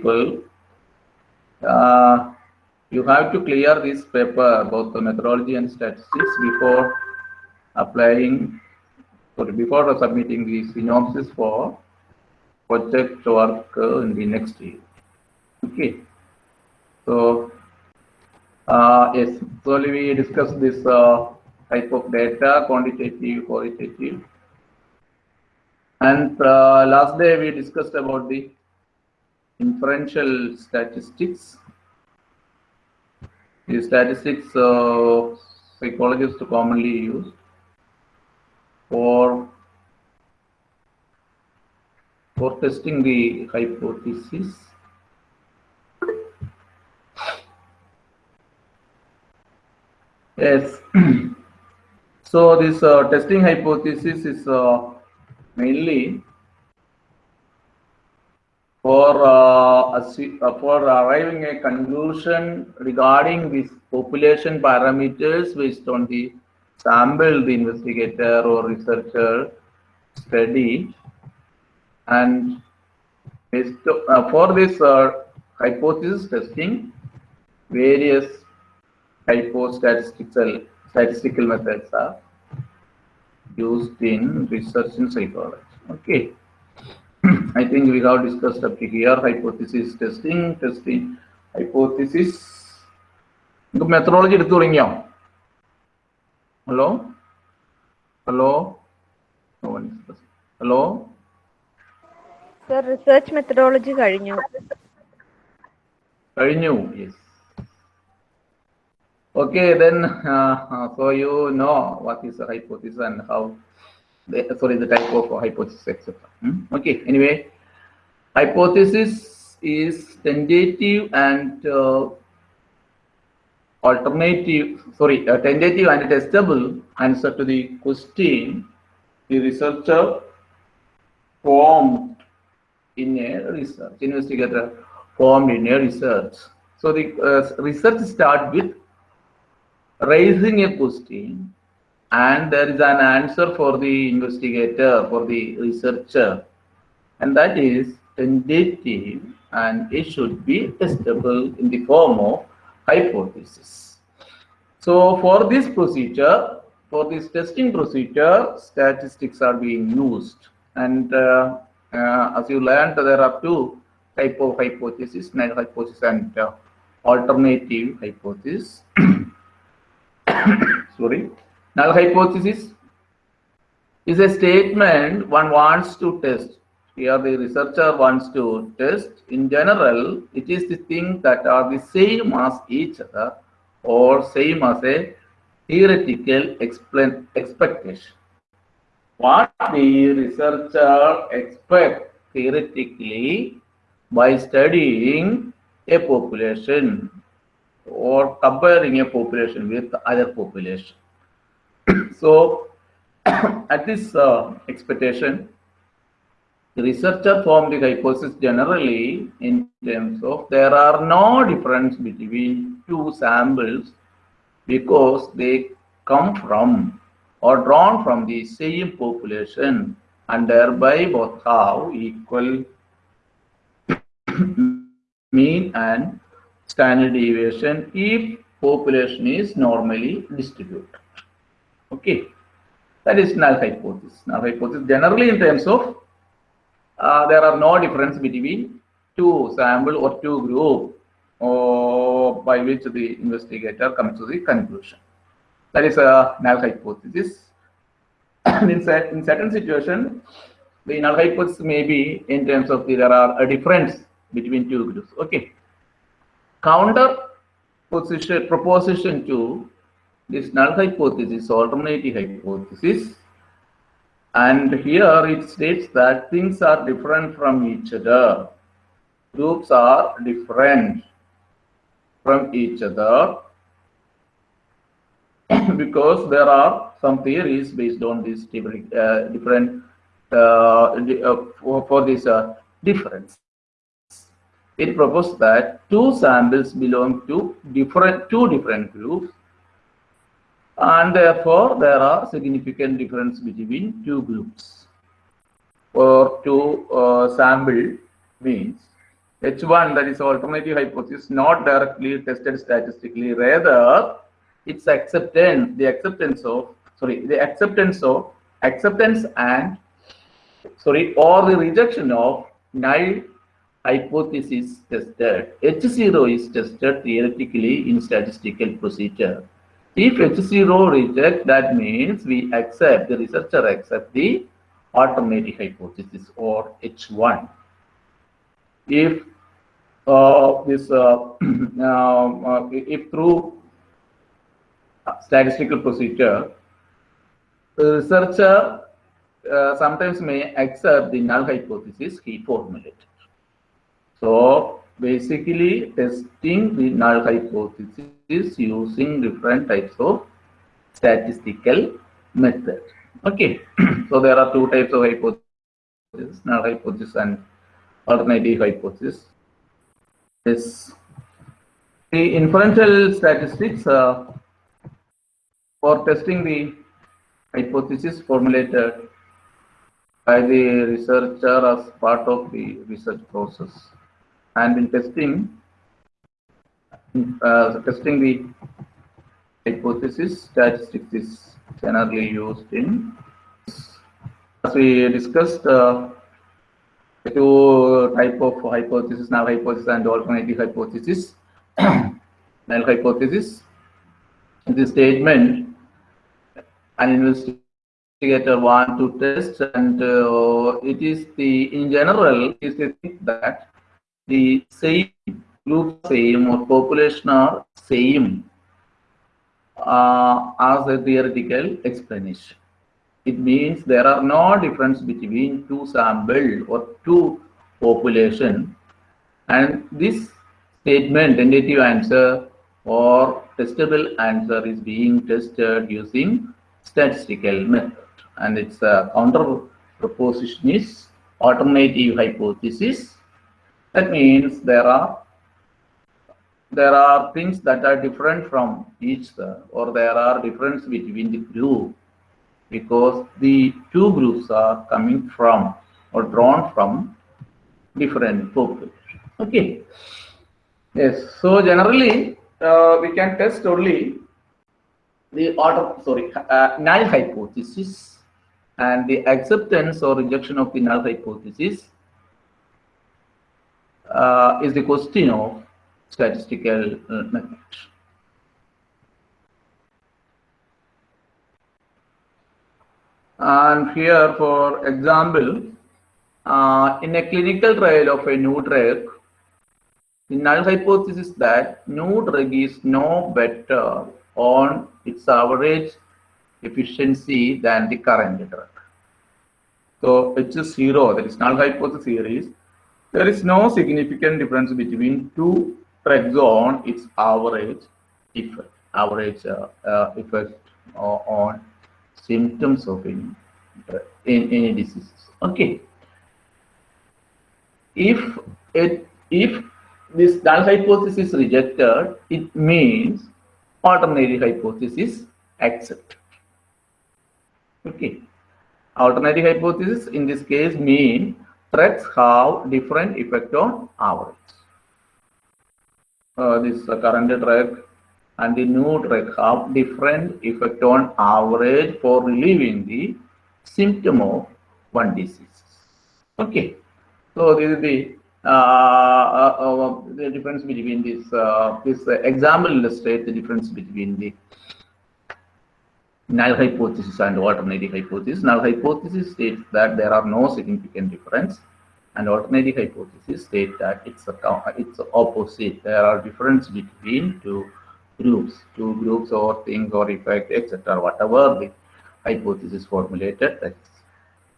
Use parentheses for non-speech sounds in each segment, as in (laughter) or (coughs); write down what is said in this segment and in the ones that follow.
people, uh, you have to clear this paper, both the methodology and statistics, before applying, sorry, before submitting the synopsis for project work in the next year. Okay. So, uh, yes, so we discussed this uh, type of data, quantitative, qualitative. And uh, last day we discussed about the inferential statistics. The statistics uh, psychologists commonly use for for testing the hypothesis. Yes. (clears throat) so this uh, testing hypothesis is uh, mainly for uh, uh, for arriving a conclusion regarding these population parameters based on the sample the investigator or researcher study and based, uh, for this uh, hypothesis testing various hypostatistical statistical methods are used in research in psychology. Okay. I think we have discussed up to here hypothesis testing, testing, hypothesis. നിങ്ങൾക്ക് methodology എടുത്തു തുടങ്ങിയോ hello hello hello sir research methodology കഴിഞ്ഞു കഴിഞ്ഞു yes Okay, then, uh, uh, so you know what is a the, sorry, the type of hypothesis, etc. Hmm? Okay, anyway, hypothesis is tentative and uh, alternative, sorry, uh, tentative and testable answer to the question the researcher formed in a research, investigator formed in a research. So the uh, research start with raising a question and there is an answer for the investigator, for the researcher, and that is tentative and it should be testable in the form of hypothesis. So for this procedure, for this testing procedure, statistics are being used. And uh, uh, as you learned, there are two type of hypothesis, null hypothesis and uh, alternative hypothesis. (coughs) null hypothesis is a statement one wants to test. Here the researcher wants to test. In general, it is the things that are the same as each other or same as a theoretical explain, expectation. What the researcher expect theoretically by studying a population or comparing a population with other population. So (coughs) at this uh, expectation, the researcher formed the hypothesis generally in terms of there are no difference between two samples because they come from or drawn from the same population and thereby both have equal (coughs) mean and standard deviation if population is normally distributed. Okay, that is null hypothesis. Null hypothesis generally in terms of uh, there are no difference between two sample or two group or by which the investigator comes to the conclusion. That is a null hypothesis. (coughs) In, in certain situation, the null hypothesis may be in terms of the, there are a difference between two groups. Okay. Counter position proposition to this null hypothesis, alternative hypothesis, and here it states that things are different from each other. Groups are different from each other (coughs) because there are some theories based on this different, uh, uh, uh, for, for, this uh, difference. It proposed that two samples belong to different two different groups and therefore there are significant difference between two groups or two uh, sample means H1, that is alternative hypothesis, not directly tested statistically, rather its acceptance, the acceptance of, sorry, the acceptance of, acceptance and, sorry, or the rejection of null hypothesis tested. H0 is tested theoretically in statistical procedure. If H0 reject, that means we accept, the researcher accept the alternative hypothesis or H1. If uh, this, (clears throat) uh, uh, if through statistical procedure, the researcher uh, sometimes may accept the null hypothesis he formulated. So basically testing the null hypothesis using different types of statistical method. Okay, (clears throat) so there are two types of hypothesis, null hypothesis and alternative hypothesis. Yes. The inferential statistics uh, for testing the hypothesis formulated by the researcher as part of the research process. And in testing, uh, testing the hypothesis, statistics is generally used in, as we discussed, uh, two type of hypothesis, null hypothesis and alternative hypothesis. (coughs) null hypothesis, the statement an investigator want to test and uh, it is the, in general, is the that the same group same or population are same uh, as a theoretical explanation. It means there are no difference between two sample or two population. And this statement tentative answer or testable answer is being tested using statistical method. And its uh, counter proposition is alternative hypothesis. That means there are there are things that are different from each other or there are difference between the group because the two groups are coming from or drawn from different populations. Okay. Yes. So generally, uh, we can test only the order, sorry, uh, null hypothesis and the acceptance or rejection of the null hypothesis uh, is the question of statistical uh, method. And here, for example, uh, in a clinical trial of a new drug, the null hypothesis is that new drug is no better on its average efficiency than the current drug. So H is zero, that is null hypothesis here is there is no significant difference between two drugs on its average effect, average uh, uh, effect on symptoms of any, in any diseases. Okay. If it if this null hypothesis is rejected, it means alternative hypothesis accepted. Okay. Alternative hypothesis in this case mean threats have different effect on average. Uh, this uh, current drug and the new drug have different effect on average for relieving the symptom of one disease. Okay. So this is the uh, uh, uh, the difference between this uh, this example illustrates the difference between the null hypothesis and alternative hypothesis. Null hypothesis states that there are no significant difference, and alternative hypothesis state that it's a it's opposite. There are difference between two groups, two groups or things or effect, etc. Whatever the hypothesis formulated, that's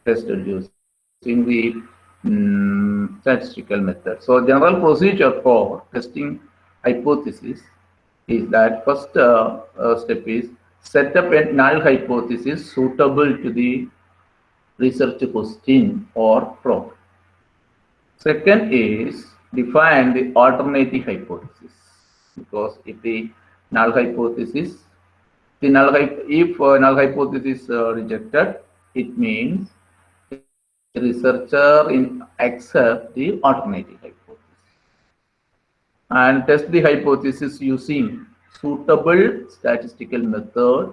tested using the um, statistical method. So general procedure for testing hypothesis is that first uh, uh, step is set up a null hypothesis suitable to the research question or problem. Second is define the alternative hypothesis because if the null hypothesis, the null if uh, null hypothesis uh, rejected, it means the researcher in accept the alternative hypothesis. and test the hypothesis using suitable statistical method,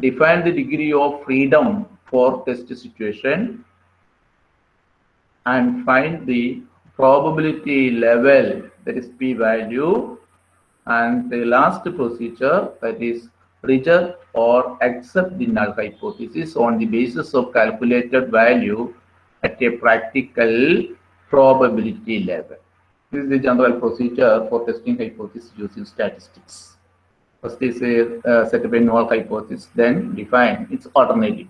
define the degree of freedom for test situation, and find the probability level, that is p-value, and the last procedure, that is reject or accept the null hypothesis on the basis of calculated value at a practical probability level. This is the general procedure for testing hypothesis using statistics. First is a uh, set up a null hypothesis, then define its alternative.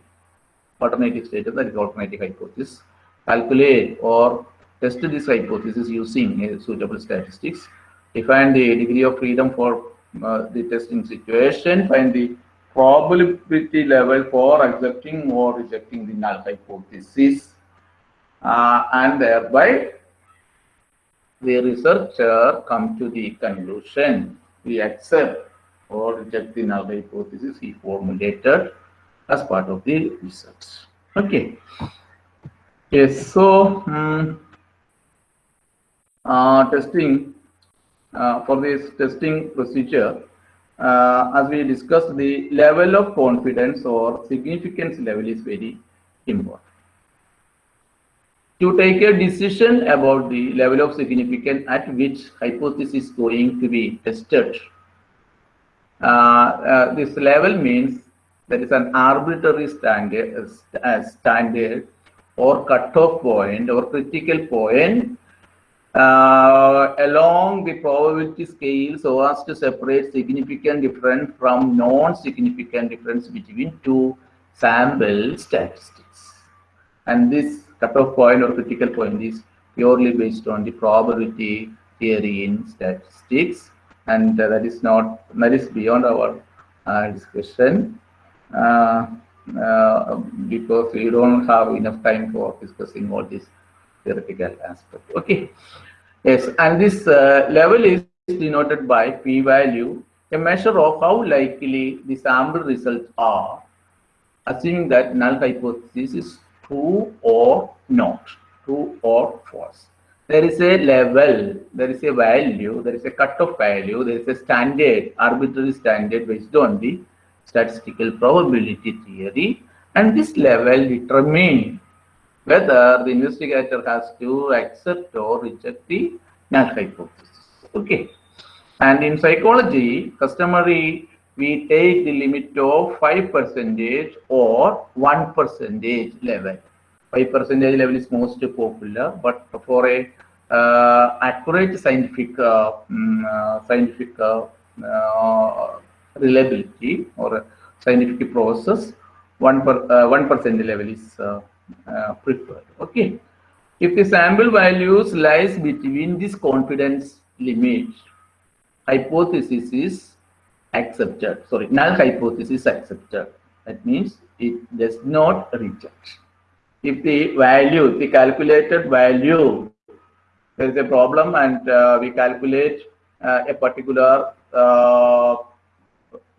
Alternative status that is alternative hypothesis. Calculate or test this hypothesis using a suitable statistics. Define the degree of freedom for uh, the testing situation. Find the probability level for accepting or rejecting the null hypothesis. Uh, and thereby the researcher come to the conclusion we accept or reject the null hypothesis he formulated as part of the research. Okay. Yes, so um, uh, testing uh, for this testing procedure, uh, as we discussed, the level of confidence or significance level is very important. To take a decision about the level of significance at which hypothesis is going to be tested, uh, uh, this level means there is an arbitrary standard, standard or cutoff point or critical point uh, along the probability scale so as to separate significant difference from non-significant difference between two sample statistics. And this cutoff point or critical point is purely based on the probability theory in statistics and uh, that is not that is beyond our uh, discussion uh, because we don't have enough time for discussing all these theoretical aspects okay yes and this uh, level is denoted by p-value a measure of how likely the sample results are assuming that null hypothesis is true or not, true or false. There is a level, there is a value, there is a cutoff value, there is a standard, arbitrary standard based on the statistical probability theory. And this level determines whether the investigator has to accept or reject the null hypothesis. Okay. And in psychology, customary we take the limit of 5 percentage or 1 percentage level. 5 percentage level is most popular, but for a uh, accurate scientific uh, um, uh, scientific uh, uh, reliability or scientific process, 1 per uh, 1 percent level is preferred. Okay. If the sample values lies between this confidence limit, hypothesis is accepted. Sorry, null hypothesis accepted. That means it does not reject. If the value, the calculated value, there is a problem and uh, we calculate uh, a particular, uh,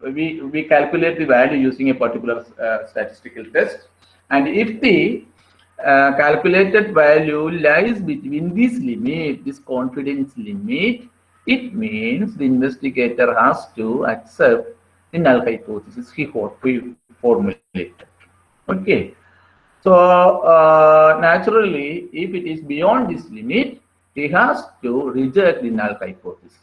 we, we calculate the value using a particular uh, statistical test. And if the uh, calculated value lies between this limit, this confidence limit, it means the investigator has to accept the null hypothesis he formulated. Okay. So uh, naturally, if it is beyond this limit, he has to reject the null hypothesis.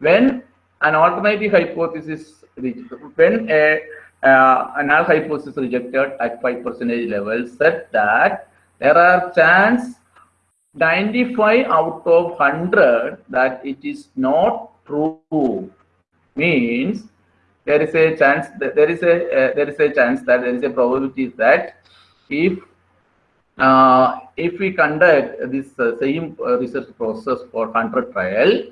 When an alternative hypothesis, when a, uh, null hypothesis rejected at 5 percentage level said that there are chance 95 out of 100 that it is not true. Means there is a chance that there is a uh, there is a chance that there is a probability that if uh, if we conduct this uh, same uh, research process for 100 trial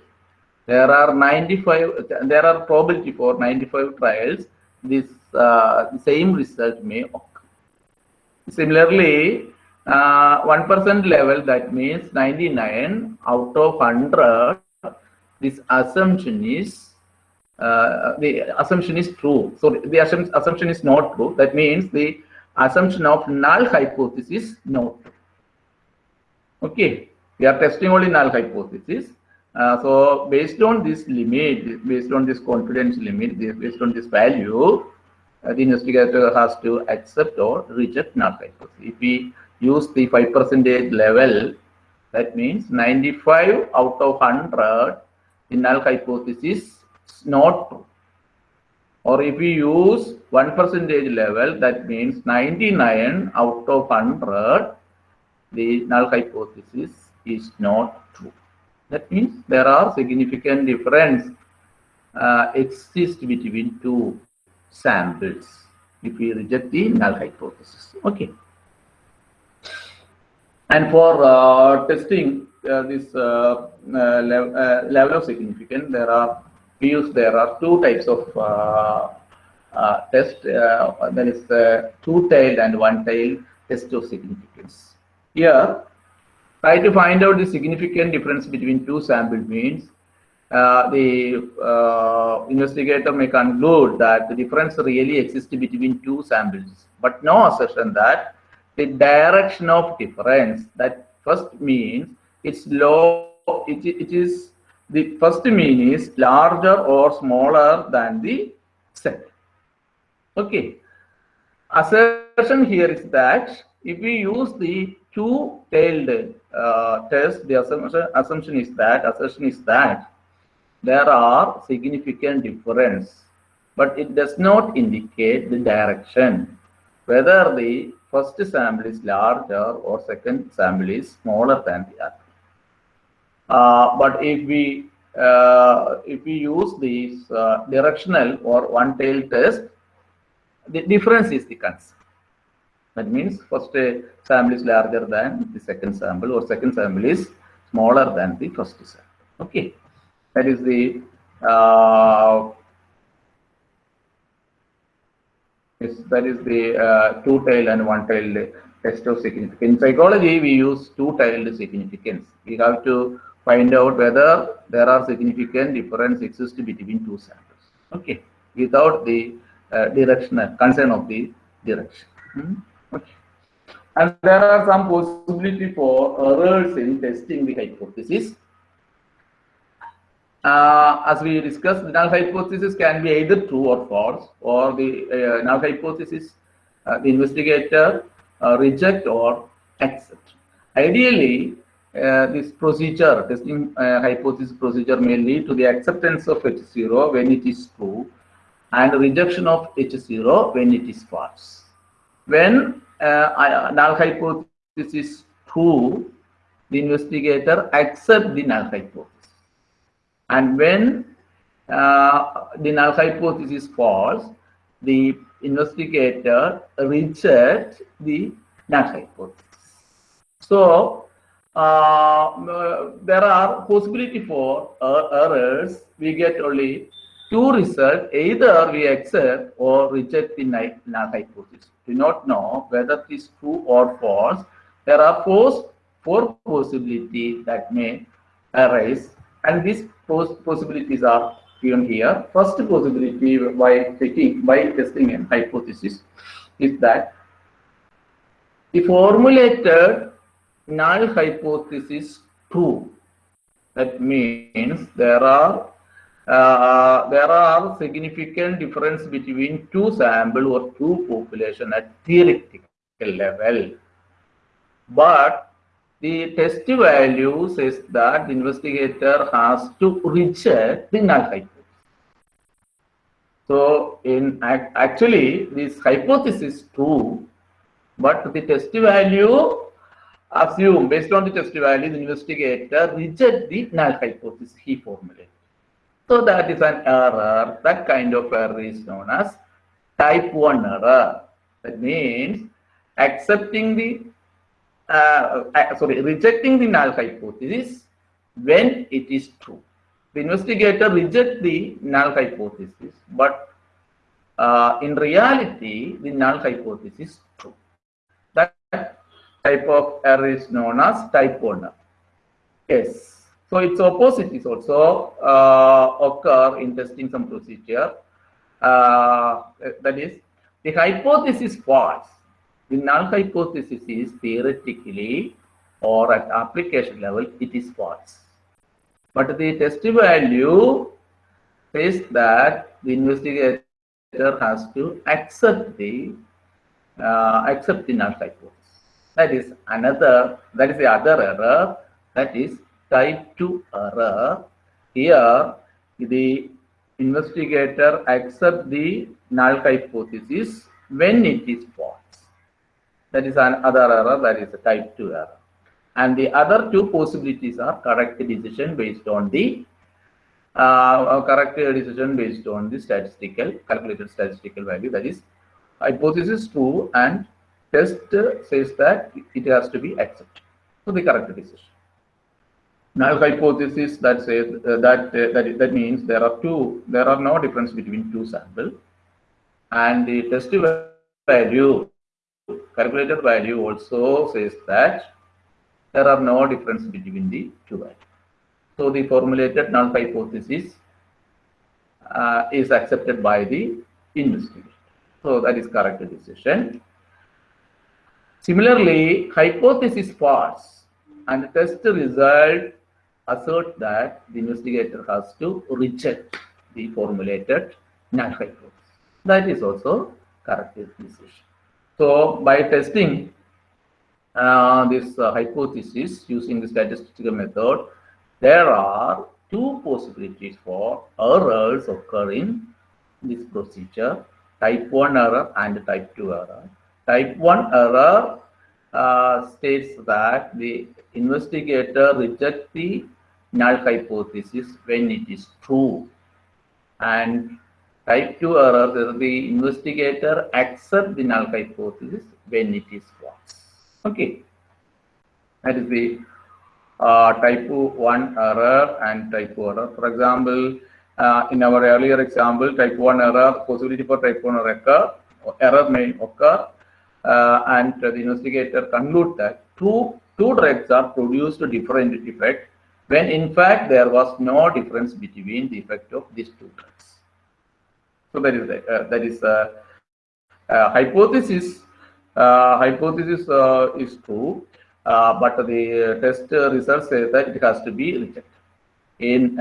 there are 95 there are probability for 95 trials this uh, same result may occur similarly uh, 1% level, that means 99 out of 100, this assumption is, uh, the assumption is true. So the assumption, assumption is not true. That means the assumption of null hypothesis not true. Okay, we are testing only null hypothesis. Uh, so based on this limit, based on this confidence limit, based on this value, uh, the investigator has to accept or reject null hypothesis. If we use the 5 percentage level, that means 95 out of 100, the null hypothesis is not true. Or if we use 1 percentage level, that means 99 out of 100, the null hypothesis is not. That means there are significant difference uh, exist between two samples if we reject the null hypothesis. Okay. And for uh, testing uh, this uh, uh, uh, level of significance, there are we use there are two types of uh, test. There is two-tailed and one-tailed test of significance. Here, try to find out the significant difference between two sample means uh, the uh, investigator may conclude that the difference really exists between two samples, but no assertion that the direction of difference that first means it's low, it, it is the first mean is larger or smaller than the second. Okay. Assertion here is that if we use the two-tailed uh, test, the assumption, assumption is that assertion is that there are significant difference, but it does not indicate the direction, whether the first sample is larger or second sample is smaller than the other. Uh, but if we uh, if we use this uh, directional or one-tailed test, the difference is the concern. That means first uh, sample is larger than the second sample or second sample is smaller than the first sample. Okay, that is the uh, is that is the uh, two-tailed and one-tailed test of significance. In psychology, we use two-tailed significance. We have to find out whether there are significant difference exist between two samples. Okay, without the uh, directional concern of the direction. Hmm? And there are some possibility for errors in testing the hypothesis. Uh, as we discussed, the null hypothesis can be either true or false, or the uh, null hypothesis, uh, the investigator uh, reject or accept. Ideally, uh, this procedure, testing uh, hypothesis procedure may lead to the acceptance of H0 when it is true and rejection of H0 when it is false. When uh, null hypothesis is true, the investigator accepts the null hypothesis. And when uh, the null hypothesis is false, the investigator rejects the null hypothesis. So uh, there are possibility for uh, errors. We get only two results. Either we accept or reject the null hypothesis. Do not know whether it is true or false. There are four, four possibilities that may arise, and these pos- possibilities are given here. First possibility by taking by testing a hypothesis is that the formulated null hypothesis true. That means there are uh, there are significant difference between two sample or two population at theoretical level. But the test value says that the investigator has to reject the null hypothesis. So in actually this hypothesis is true, but the test value assume based on the test value, the investigator reject the null hypothesis he formulated. So that is an error. That kind of error is known as type 1 error. That means accepting the, uh, uh, sorry, rejecting the null hypothesis when it is true. The investigator reject the null hypothesis, but uh, in reality, the null hypothesis is true. That type of error is known as type 1 error. Yes. So its opposite is also uh, occur in testing some procedure. Uh, that is, the hypothesis false. The null hypothesis is theoretically or at application level, it is false. But the test value says that the investigator has to accept the uh, accept the null hypothesis. That is another, that is the other error, that is type 2 error. Here, the investigator accept the null hypothesis when it is false. That is another error, that is a type 2 error. And the other two possibilities are correct decision based on the uh, correct decision based on the statistical, calculated statistical value, that is hypothesis true and test says that it has to be accepted. So the correct decision. Null hypothesis that says uh, that uh, that, that means there are two there are no difference between two samples and the test value calculated value also says that there are no difference between the two values. So the formulated null hypothesis uh, is accepted by the investigator. So that is correct decision. Similarly, hypothesis false and test result assert that the investigator has to reject the formulated null hypothesis. That is also correct decision. So by testing uh, this uh, hypothesis using the statistical method, there are two possibilities for errors occurring in this procedure, type 1 error and type 2 error. Type 1 error uh, states that the investigator rejects the null hypothesis when it is true. And type 2 error the investigator accept the null hypothesis when it is false. Okay. That is the uh, type 1 error and type 2 error. For example, uh, in our earlier example, type 1 error, possibility for type 1 error error may occur, and the investigator conclude that two, two drugs are produced different effect when in fact there was no difference between the effect of these two drugs. So that is uh, that is uh, uh, hypothesis. Uh, hypothesis uh, is true, uh, but the test result says that it has to be rejected. In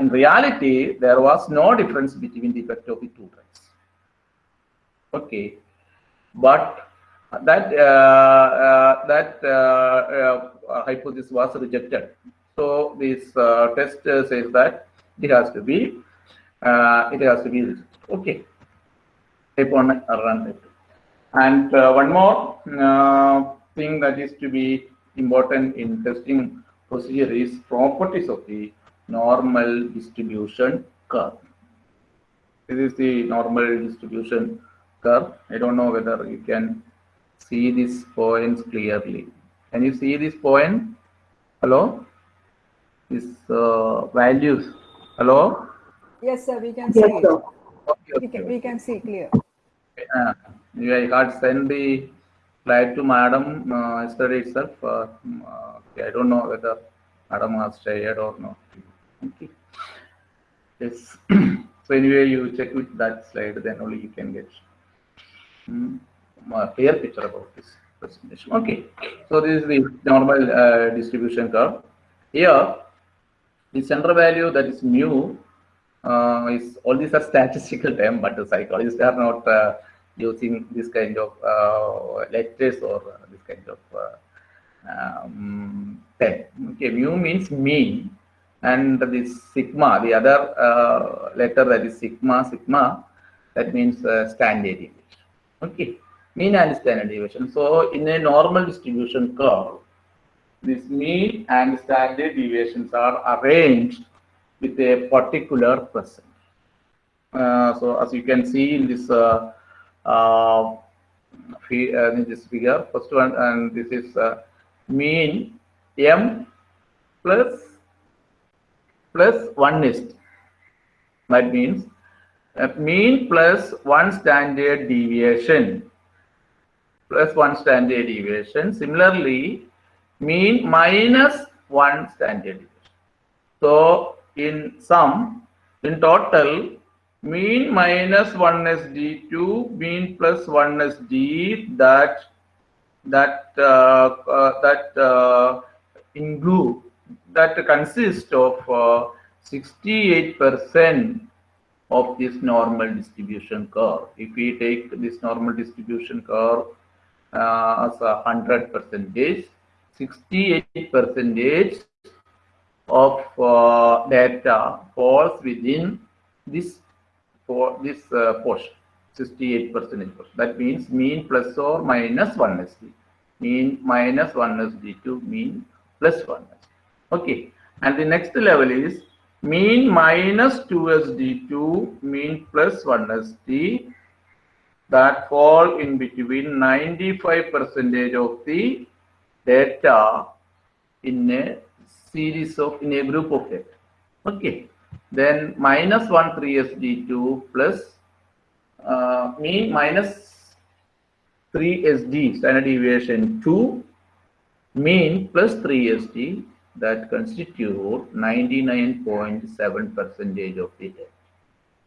in reality, there was no difference between the effect of the two drugs. Okay, but that that hypothesis was rejected. So this test says that it has to be uh, it has to be okay. Type 1 run 2 and uh, one more uh, thing that is to be important in testing procedure is properties of the normal distribution curve. This is the normal distribution curve i don't know whether you can see these points clearly can you see this point hello these uh, values hello Yes, sir, we can see Yes, it. sir. Okay, We can, we can see clear. Uh, yeah, I had sent the slide to madam uh, yesterday itself. Uh, mm, okay, I don't know whether madam has shared or not. Okay. Yes. (clears throat) so anyway, you check with that slide, then only you can get a clear picture about this presentation. Okay. So this is the normal uh, distribution curve. Here, the center value that is mu uh, is all these are (laughs) statistical term, but the psychologists are not uh, using this kind of uh, letters or uh, this kind of uh, um, term. Okay, mu means mean, and this sigma, the other uh, letter that is sigma, sigma, that means uh, standard deviation. Okay, mean and standard deviation. So in a normal distribution curve, this mean and standard deviations are arranged with a particular percent. Uh, so as you can see in this uh, uh, uh, in this figure, first one, and this is uh, mean m plus plus one is. That means mean plus one standard deviation plus one standard deviation. Similarly, mean minus one standard deviation. So in sum, in total, mean minus 1 is d2, mean plus 1 is d, that that uh, uh, that uh, include that consists of uh, 68% of this normal distribution curve. If we take this normal distribution curve uh, as a 100 percentage, 68 percentage of uh, data falls within this for this uh, portion 68 percentage that means mean plus or minus 1 sd mean minus 1 sd to mean plus 1 sd okay. And the next level is mean minus 2sd2 mean plus 1 sd that fall in between 95 percentage of the data in a series of in a group of data okay. Then minus 1 3 sd2 plus uh, mean minus 3 sd standard deviation 2 mean plus 3 sd that constitute 99.7 percentage of the data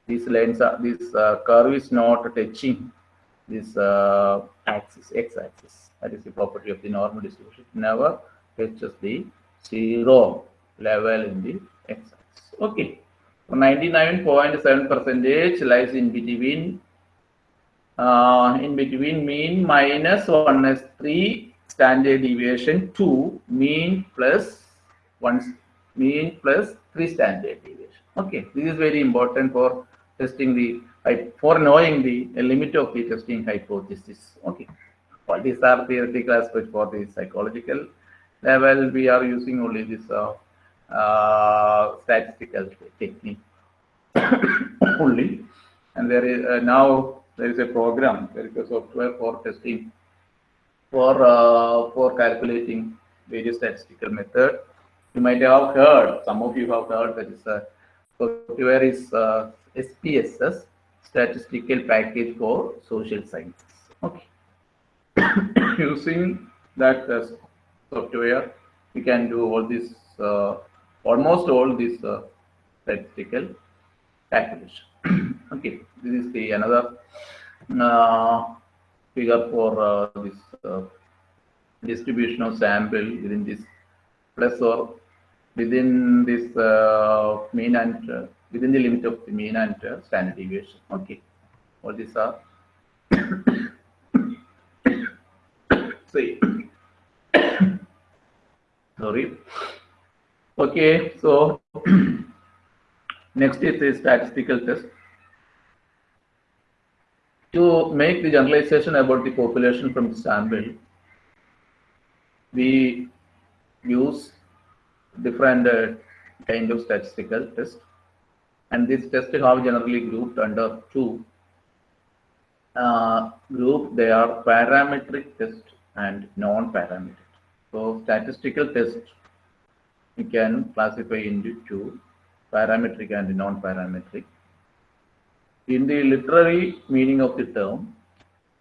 these this uh, curve is not touching this uh, axis x-axis that is the property of the normal distribution. It never touches the zero level in the x-axis okay. 99.7 percentage lies in between uh, in between mean minus 1 is 3 standard deviation 2 mean plus 1 mean plus 3 standard deviation. Okay this is very important for testing the for knowing the limit of the testing hypothesis. Okay well, these are theoretical aspects for the psychological level? We are using only this uh, uh, statistical technique (coughs) only. And there is uh, now there is a program there is a software for testing for uh, for calculating various statistical method you might have heard some of you have heard that is a software is uh, SPSS statistical package for social sciences. Okay. (coughs) Using that uh, software? We can do all this uh, almost all this uh, statistical calculation. (coughs) Okay this is the another uh, figure for uh, this uh, distribution of sample within this plus or within this uh, mean and uh, within the limit of the mean and uh, standard deviation. Okay. All these are (coughs) see (coughs) sorry. Okay. So (coughs) next is the statistical test. To make the generalization about the population from the sample we use different uh, kind of statistical test. And this test have generally grouped under two. Uh, group they are parametric test and non-parametric. So statistical test we can classify into two parametric and non-parametric. In the literary meaning of the term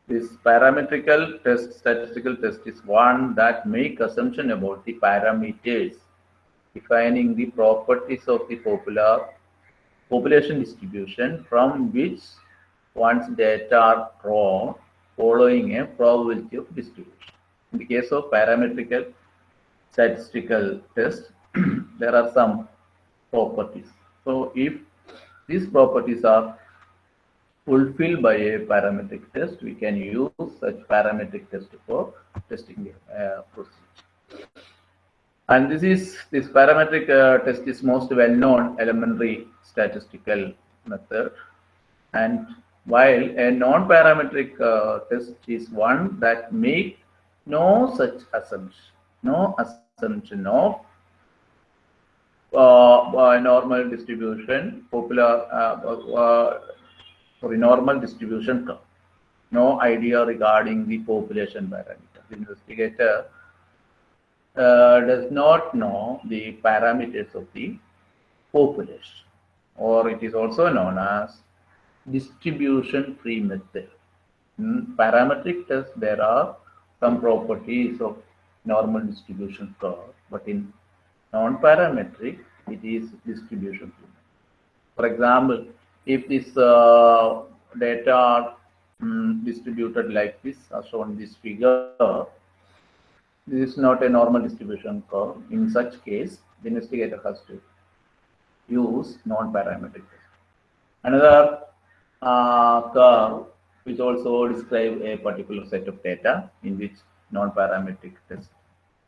this parametrical test statistical test is one that make assumption about the parameters defining the properties of the popular population distribution from which one's data are drawn following a probability of distribution. In the case of parametrical statistical test, (clears throat) there are some properties. So if these properties are fulfilled by a parametric test, we can use such parametric test for testing the uh, procedure. And this is this parametric uh, test is most well-known elementary statistical method. And while a non-parametric uh, test is one that make no such assumption, no assumption of uh, normal distribution, popular, uh, uh, sorry, normal distribution. No idea regarding the population parameter. The investigator uh, does not know the parameters of the population, or it is also known as distribution free method. In parametric test, there are some properties of normal distribution curve, but in non-parametric, it is distribution free. For example, if this uh, data are um, distributed like this, as shown in this figure, this is not a normal distribution curve. In such case, the investigator has to use non-parametric test. Another uh, curve which also describe a particular set of data in which non-parametric test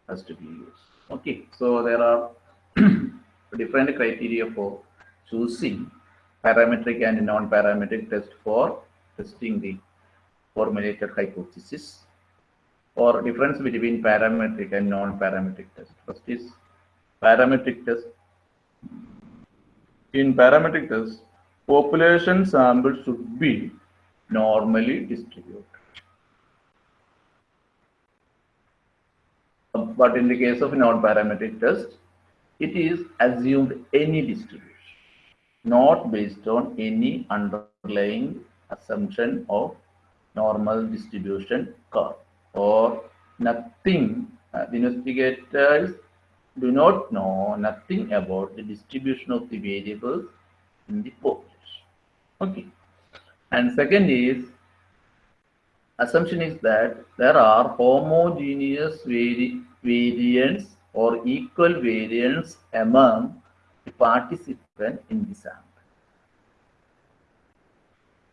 has to be used. Okay, so there are (clears throat) different criteria for choosing parametric and non-parametric test for testing the formulated hypothesis or difference between parametric and non-parametric test. First is parametric test. In parametric test, population sample should be normally distributed. But in the case of non-parametric test, it is assumed any distribution, not based on any underlying assumption of normal distribution curve or nothing. Uh, the investigators do not know nothing about the distribution of the variables in the population. Okay. And second is assumption is that there are homogeneous vari variance or equal variance among the participants in the sample.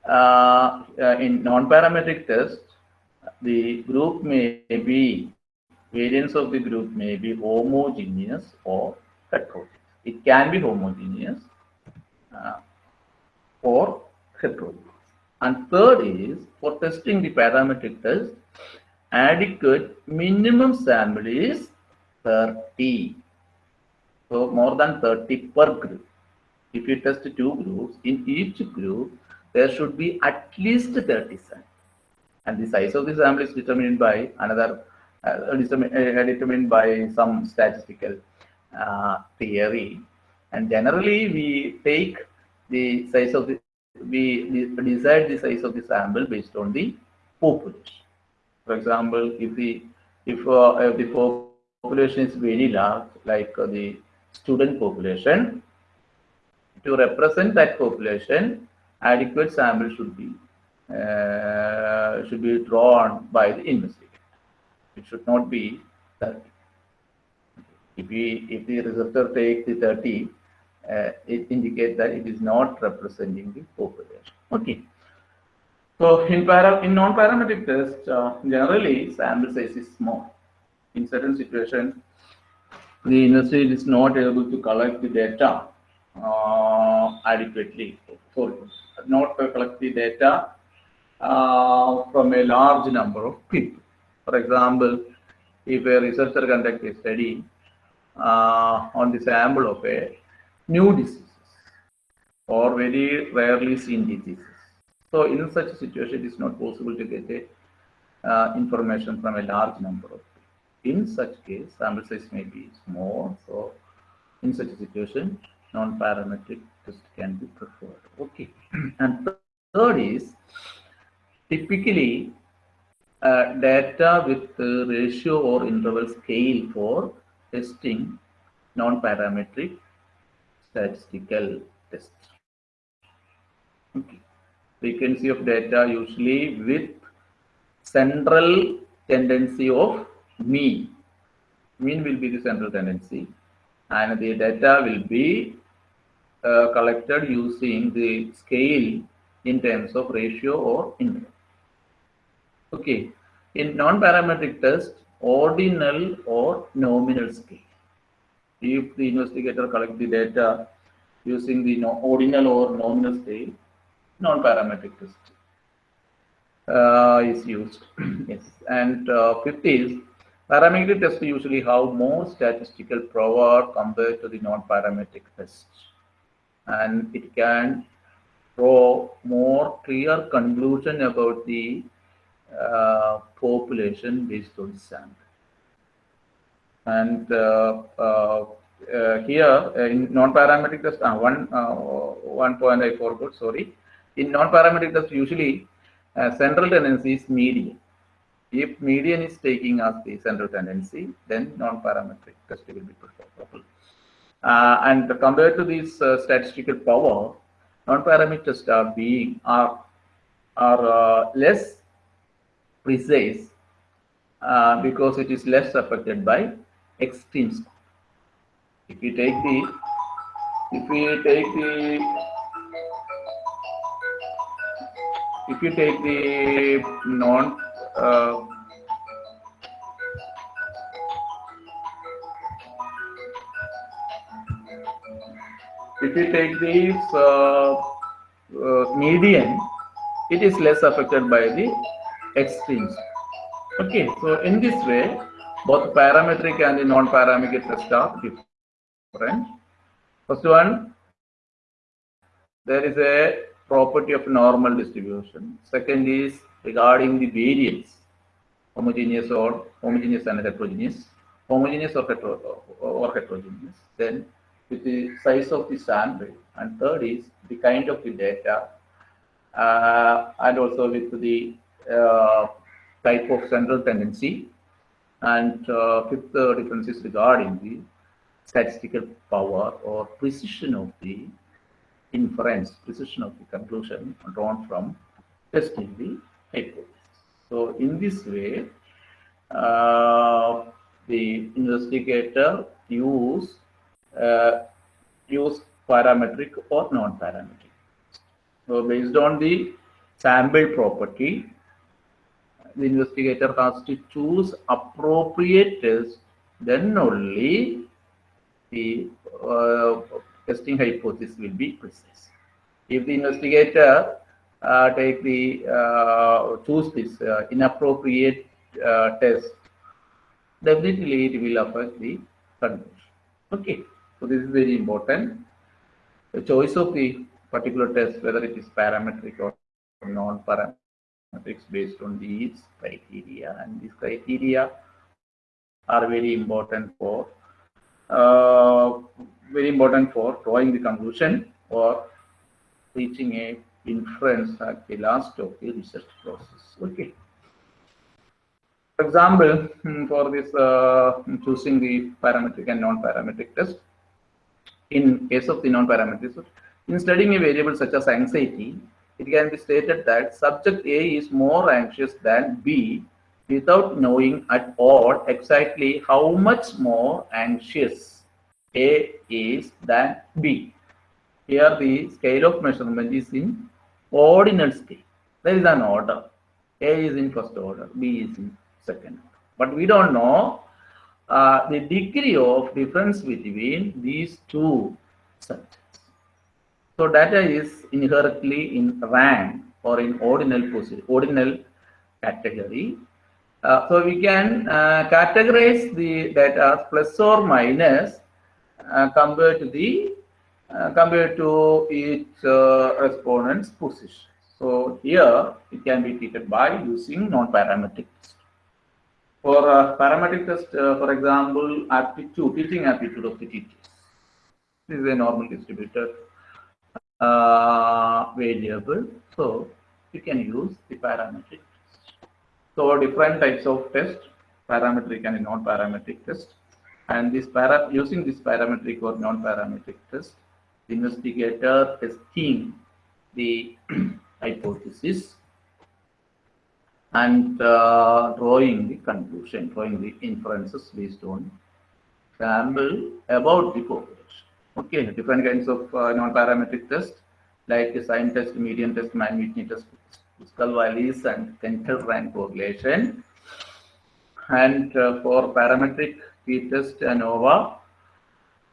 Uh, uh, in non-parametric test, the group may be, variance of the group may be homogeneous or heterogeneous. It can be homogeneous uh, or heterogeneous. And third is, for testing the parametric test, adequate minimum sample is 30. So more than 30 per group. If you test two groups, in each group, there should be at least 30 samples. And the size of the sample is determined by another, uh, determined, uh, by some statistical uh, theory. And generally, we take the size of the, we decide the size of the sample based on the population. For example, if the if, uh, if the population is very large, like uh, the student population, to represent that population, adequate sample should be uh, should be drawn by the investigator. It should not be 30. If we if the researcher takes the 30, uh, it indicates that it is not representing the population. Okay. So in para in non-parametric test, uh, generally sample size is small. In certain situations, the university is not able to collect the data uh, adequately. Sorry, not to collect the data uh, from a large number of people. For example, if a researcher conducts a study uh, on the sample of a new diseases or very rarely seen diseases. So in such a situation, it is not possible to get a, uh, information from a large number of people. In such case, sample size may be small. So in such a situation, non-parametric test can be preferred. Okay. (clears throat) and third is typically uh, data with uh, ratio or interval scale for testing non-parametric statistical test. Okay. Frequency of data usually with central tendency of mean. Mean will be the central tendency and the data will be uh, collected using the scale in terms of ratio or interval. Okay, in non-parametric test, ordinal or nominal scale. If the investigator collect the data using the no, ordinal or nominal scale, non-parametric test uh, is used. (clears throat) yes, and uh, fifth is parametric test usually have more statistical power compared to the non-parametric test, and it can draw more clear conclusion about the uh, population based on sample. And uh, uh, here in non-parametric test, one one point I forgot. Sorry, in non-parametric test usually central tendency is median. If median is taking as the central tendency, then non-parametric test will be preferable. Uh, and compared to this uh, statistical power, non-parametric tests are being are are uh, less precise uh, because it is less affected by extremes. If we take the, if we take the, if you take the non, uh, if you take this uh, uh, median, it is less affected by the extremes. Okay, so in this way, both parametric and non-parametric tests are different. First one, there is a property of normal distribution. Second is regarding the variance, homogeneous or homogeneous and heterogeneous, homogeneous or, hetero, or heterogeneous. Then with the size of the sample, and third is the kind of the data, uh, and also with the type of central tendency, and uh, fifth uh, difference is regarding the statistical power or precision of the inference, precision of the conclusion drawn from testing the hypothesis. So in this way, uh, the investigator use uh, use parametric or non-parametric. So based on the sample property, the investigator has to choose appropriate test, then only the uh, testing hypothesis will be precise. If the investigator uh, take the uh, choose this uh, inappropriate uh, test, definitely it will affect the conclusion. Okay, so this is very important. The choice of the particular test, whether it is parametric or non-parametric, based on these criteria, and these criteria are very important for uh, very important for drawing the conclusion or reaching a inference at the last of the research process. Okay. For example, hmm, for this uh, choosing the parametric and non-parametric test, in case of the non-parametric, in studying a variable such as anxiety, it can be stated that subject A is more anxious than B without knowing at all exactly how much more anxious A is than B. Here the scale of measurement is in ordinal scale. There is an order. A is in first order, B is in second. But we don't know uh, the degree of difference between these two subjects. So data is inherently in rank or in ordinal position, ordinal category. Uh, so we can uh, categorize the data as plus or minus uh, compared to the uh, compared to each uh, respondent's position. So here it can be treated by using non-parametric test. For uh, parametric test, for example, aptitude, teaching aptitude of the teachers. This is a normal distributed uh, variable. So you can use the parametric test. So different types of test, parametric and non-parametric test. And this para using this parametric or non-parametric test, the investigator testing the (clears throat) hypothesis and uh, drawing the conclusion, drawing the inferences based on sample about the population. Okay, different kinds of uh, non-parametric tests like the sign test, median test, man test, Kruskal-Wallis, and central rank correlation. And uh, for parametric t-test, ANOVA,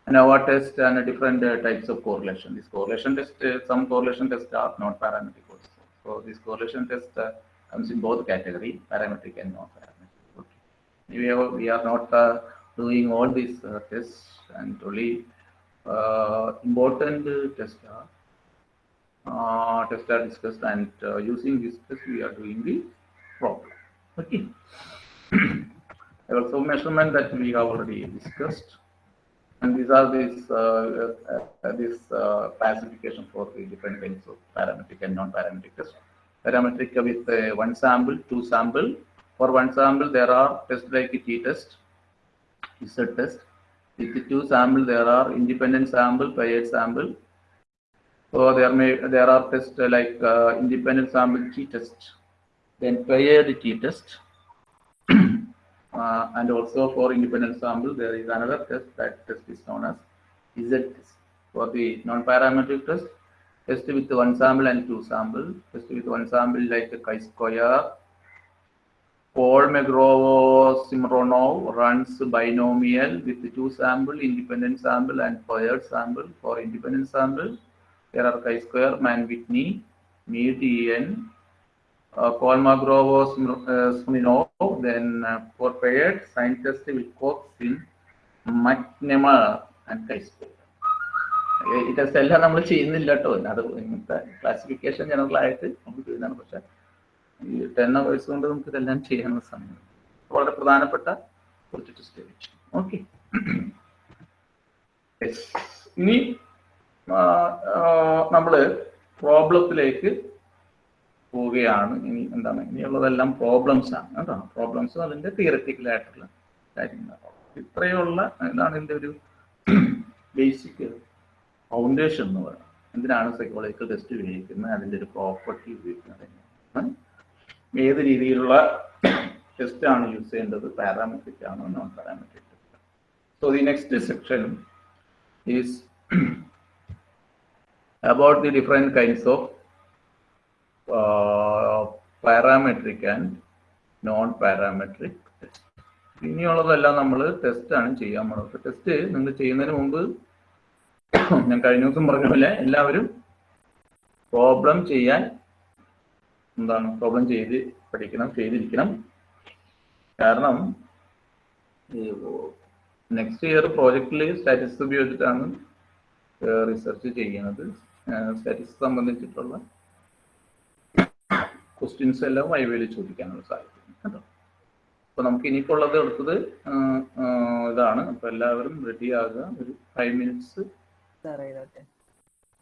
ANOVA test, and different uh, types of correlation. This correlation test, uh, some correlation tests are not parametric also. So this correlation test uh, comes in both category, parametric and non-parametric. Okay. We are, we are not uh, doing all these tests and only important uh, tests are uh, tests are discussed and uh, using this test we are doing the problem. Okay. (clears throat) also measurement that we have already discussed, and these are these uh, uh, this classification for the different kinds of parametric and non-parametric test Parametric with one sample, two sample. For one sample, there are tests like t-test, z test, with the two sample, there are independent sample, paired sample. So there may there are tests like uh, independent sample t-test, then paired t-test, (clears throat) uh, and also for independent sample, there is another test. That test is known as Z test. For the non-parametric test, test with one sample and two sample. Test with one sample like the chi-square. Kolmogorov-Smirnov runs binomial with two sample, independent sample and paired sample. For independent sample, there are chi-square, Mann-Whitney, meet En, uh, Paul Magrovov-Simronov, uh, then uh, for paired, scientist Wilcoxon, McNemar and chi-square. ഈ test എല്ലാം നമ്മൾ ചെയ്യുന്നില്ല in അത് ഇങ്ങനത്തെ classification classification ആയിട്ട് നമുക്ക് ചെയ്യുന്നതാണ് ഈ ടെൻ അവേഴ്സ് കൊണ്ട് നമുക്ക് ഇതെല്ലാം ചെയ്യാനുള്ള സമയം. വളരെ പ്രധാനപ്പെട്ട കുറച്ച് ടെസ്റ്റ് ഓക്കെ ഇനി നമ്മൾ പ്രോബ്ലത്തിലേക്ക് പോവുകയാണ്. ഇനി എന്താണ്? ഇനിയുള്ളതെല്ലാം പ്രോബ്ലംസ് ആണ്. കേട്ടോ. പ്രോബ്ലംസ് അതിന്റെ തിയററ്റിക്കൽ ആയിട്ടുള്ള കാര്യങ്ങളാണ് ഇത്രയുള്ള ഇതാണ് ഇതിന്റെ ഒരു ബേസിക് ഫൗണ്ടേഷൻ എന്ന് പറയുന്നത്. എന്തിനാണ് സൈക്കോളജിക്കൽ ടെസ്റ്റ് ഉപയോഗിക്കുന്നത്? അതിന്റെ ഒരു പ്രോപ്പർട്ടി ഉപയോഗിക്കുന്നത്. ഏത് രീതിയിലുള്ള ടെസ്റ്റ് ആണ് യൂസ് ചെയ്യേണ്ടത് പാരാമെട്രിക് ആണോ non parametric so the next section is about the different kinds of uh, parametric and non-parametric test. ഇനിയുള്ളതെല്ലാം നമ്മൾ ടെസ്റ്റാണ് ചെയ്യാൻ പോകുന്നത് ടെസ്റ്റ് നിങ്ങൾ ചെയ്യുന്നതിന് മുമ്പ് (clears throat) ഞാൻ കഴിഞ്ഞ ദിവസം പറഞ്ഞ പോലെ എല്ലാവരും പ്രോബ്ലം ചെയ്യാൻ എന്താണ് പ്രോബ്ലം ചെയ്ത് പഠിക്കണം ചെയ്തിരിക്കണം. കാരണം നെക്സ്റ്റ് ഇയർ പ്രോജക്റ്റിൽ സ്റ്റാറ്റിസ്റ്റിക്സ് ഉപയോഗിച്ചിട്ടാണ് റിസർച്ച് ചെയ്യുന്നത്. സ്റ്റാറ്റിസ് സംബന്ധിച്ചിട്ടുള്ള ക്വസ്റ്റ്യൻസ് എല്ലാം വൈവേലി ചോദിക്കാനുള്ള സാധ്യത കേട്ടോ. അപ്പൊ നമുക്ക് ഇനിയിപ്പുള്ളത് എടുത്തത് ഇതാണ്. അപ്പൊ എല്ലാവരും റെഡി ആകുക. ഒരു ഫൈവ് മിനിറ്റ്സ്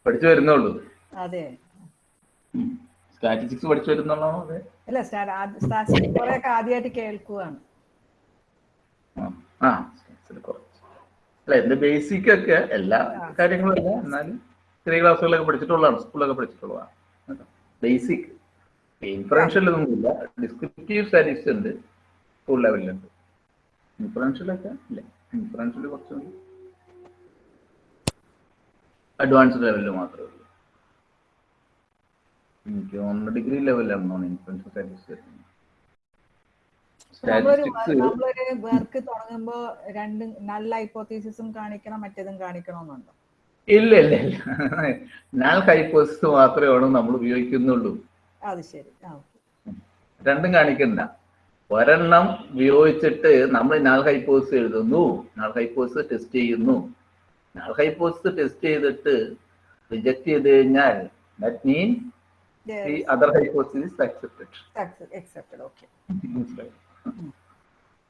പഠിച്ചു വരുന്നുള്ളൂ അതെ. സ്റ്റാറ്റിസ്റ്റിക്സ് പഠിച്ചു വരുന്നുള്ളോ അതെ അല്ല സ്റ്റാറ്റിസ്റ്റിക്സ് കുറെയൊക്കെ ആദ്യമായിട്ട് കേൾക്കുകയാണ് ആ അല്ല എന്റെ ബേസിക് ഒക്കെ എല്ലാ കാര്യങ്ങളും അല്ല. എന്നാലും ചെറിയ ക്ലാസ്സുകളൊക്കെ പഠിച്ചിട്ടുള്ളതാണ് സ്കൂളൊക്കെ പഠിച്ചിട്ടുള്ളതാണ് ബേസിക് ഇൻഫറൻഷ്യൽ ഒന്നുമില്ല. ഡിസ്ക്രിപ്റ്റീവ് സ്റ്റാറ്റിസ്റ്റിക്സ് ഉണ്ട് സ്കൂൾ ലെവലിലുണ്ട് ഇൻഫറൻഷ്യലൊക്കെ ഇല്ല. ഇൻഫറൻഷ്യൽ കുറച്ചുണ്ട് അഡ്വാൻസ്ഡ് ലെവലിൽ മാത്രമേ ഉള്ളൂ. എനിക്ക് തോന്നുന്നു ഡിഗ്രി സ്റ്റാറ്റിക്സ് നമ്മളൊരു സ്റ്റാറ്റിസ്റ്റിക്സ് നമ്മളൊരു വർക്ക് തുടങ്ങുമ്പോ രണ്ട് നല്ല ഹൈപ്പോത്തീസിസും കാണിക്കണം മറ്റേതും കാണിക്കണമെന്നുണ്ടോ? ഇല്ല ഇല്ല ഇല്ല. നാൾ ഹൈപ്പോസിസ് മാത്രമേ നമ്മൾ ഉപയോഗിക്കുന്നുള്ളൂ. അത് ശരി. ആ. രണ്ടും കാണിക്കണ്ട. ഒരെണ്ണം ഉപയോഗിച്ചിട്ട് നമ്മൾ നാൾ ഹൈപ്പോസ് എഴുതുന്നു നാൾ ഹൈപ്പോസിസ് ടെസ്റ്റ് ചെയ്യുന്നു. നാൾ ഹൈപ്പോസിസ് ടെസ്റ്റ് ചെയ്തിട്ട് റിജക്ട് ചെയ്ത് കഴിഞ്ഞാൽ that mean hypothesis is accepted. Accepted accepted, okay.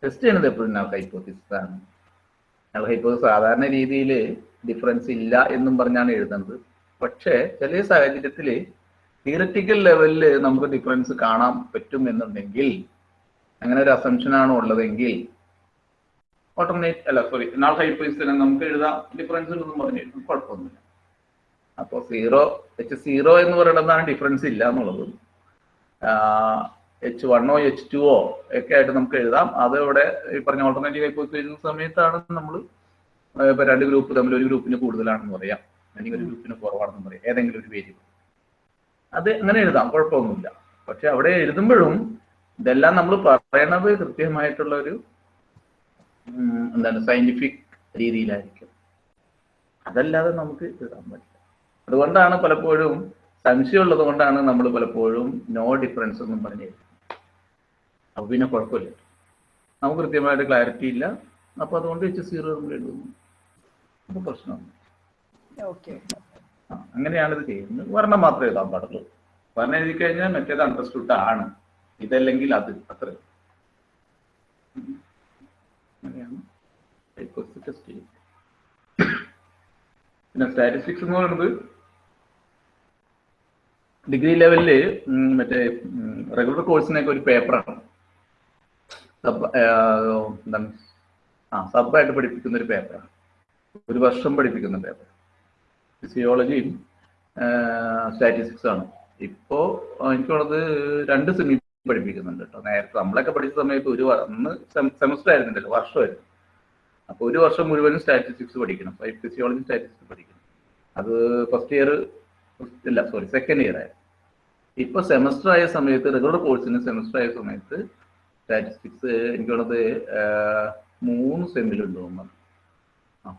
Test ചെയ്യണത് എപ്പോഴും നാൾ ഹൈപ്പോത്തിസിസ് ആണ്. നാൾ ഹൈപ്പോത്തിസ് സാധാരണ രീതിയിൽ ഡിഫറൻസ് ഇല്ല എന്നും പറഞ്ഞാണ് എഴുതുന്നത്. പക്ഷേ ചില സാഹചര്യത്തിൽ തിയററ്റിക്കൽ ലെവലിൽ നമുക്ക് ഡിഫറൻസ് കാണാൻ പറ്റും എന്നുണ്ടെങ്കിൽ അങ്ങനെ ഒരു അസംഷൻ ആണ് ഉള്ളതെങ്കിൽ ഓട്ടോമേറ്റ് അല്ല സോറി നാൾ ഹൈപ്പോസിസിനെ നമുക്ക് എഴുതാം. ഡിഫറൻസ് ഉണ്ടെന്ന് പറഞ്ഞു കുഴപ്പമൊന്നുമില്ല. അപ്പോൾ സീറോ എച്ച് സീറോ എന്ന് പറയുന്നതാണ് ഡിഫറൻസ് ഇല്ല എന്നുള്ളത്. എച്ച് വണ്ണോ എച്ച് ടുവോ ഒക്കെ ആയിട്ട് നമുക്ക് എഴുതാം. അത് ഇവിടെ ഈ പറഞ്ഞ ഓൾട്ടർനേറ്റീവ് ഹൈപ്പോസിസ് എഴുതുന്ന സമയത്താണ് നമ്മൾ ഇപ്പൊ രണ്ട് ഗ്രൂപ്പ് തമ്മിൽ ഒരു ഗ്രൂപ്പിന് കൂടുതലാണെന്ന് പറയാം. അല്ലെങ്കിൽ ഒരു ഗ്രൂപ്പിന് കുറവാണെന്ന് പറയാം. ഏതെങ്കിലും ഒരു വേരിയബിൾ അത് അങ്ങനെ എഴുതാം. കുഴപ്പമൊന്നുമില്ല. പക്ഷെ അവിടെ എഴുതുമ്പോഴും ഇതെല്ലാം നമ്മൾ പറയണത് കൃത്യമായിട്ടുള്ള ഒരു എന്താണ് സയന്റിഫിക് രീതിയിലായിരിക്കും. അതല്ലാതെ നമുക്ക് എഴുതാൻ പറ്റില്ല. അതുകൊണ്ടാണ് പലപ്പോഴും സംശയമുള്ളത് കൊണ്ടാണ് നമ്മൾ പലപ്പോഴും നോ ഡിഫറൻസ് എന്നും പറഞ്ഞു അപ്പൊ പിന്നെ കുഴപ്പമില്ല. നമുക്ക് കൃത്യമായിട്ട് ക്ലാരിറ്റി ഇല്ല. അപ്പൊ അതുകൊണ്ട് വെച്ച് സീറോ നമ്മൾ എഴുതുന്നു. അപ്പൊ പ്രശ്നമാണ് അങ്ങനെയാണ് ഇത് ചെയ്യുന്നത്. വർണം മാത്രമേ എഴുതാൻ പാടുള്ളൂ. വർണം എഴുതി കഴിഞ്ഞാൽ മറ്റേത് അണ്ടർസ്റ്റുഡ് ആണ്. ഇതല്ലെങ്കിൽ അത് അത്ര. അങ്ങനെയാണ് ടെസ്റ്റ് ചെയ്യുന്നത്. പിന്നെ സ്റ്റാറ്റിസ്റ്റിക്സ് എന്ന് പറയുന്നത് ഡിഗ്രി ലെവലിൽ മറ്റേ റെഗുലർ കോഴ്സിനൊക്കെ ഒരു പേപ്പറാണ് സബ് എന്താണ് ആ സബായിട്ട് പഠിപ്പിക്കുന്ന ഒരു പേപ്പറാണ് ഒരു വർഷം പഠിപ്പിക്കുന്ന പേപ്പർ ഫിസിയോളജിയും സ്റ്റാറ്റിസ്റ്റിക്സ് ആണ്. ഇപ്പോ എനിക്ക് തോന്നുന്നത് രണ്ട് സെമി പഠിപ്പിക്കുന്നുണ്ട് കേട്ടോ. നേരത്തെ നമ്മളൊക്കെ പഠിച്ച സമയത്ത് ഒരു അന്ന് സെമസ്റ്റർ ആയിരുന്നില്ലല്ലോ വർഷമായിരുന്നു. അപ്പൊ ഒരു വർഷം മുഴുവനും സ്റ്റാറ്റിസ്റ്റിക്സ് പഠിക്കണം. ഫിസിയോളജി സ്റ്റാറ്റിസ്റ്റിക്സ് പഠിക്കണം. അത് ഫസ്റ്റ് ഇയർ ഇല്ല സോറി സെക്കൻഡ് ഇയർ ആയിരുന്നു. ഇപ്പൊ സെമസ്റ്റർ ആയ സമയത്ത് റെഗുലർ കോഴ്സിന് സെമസ്റ്റർ ആയ സമയത്ത് സ്റ്റാറ്റിസ്റ്റിക്സ് എനിക്ക് തോന്നുന്നത് ആഹ്, മൂന്ന് സെമ്മിലുണ്ട് തോന്നുന്നു.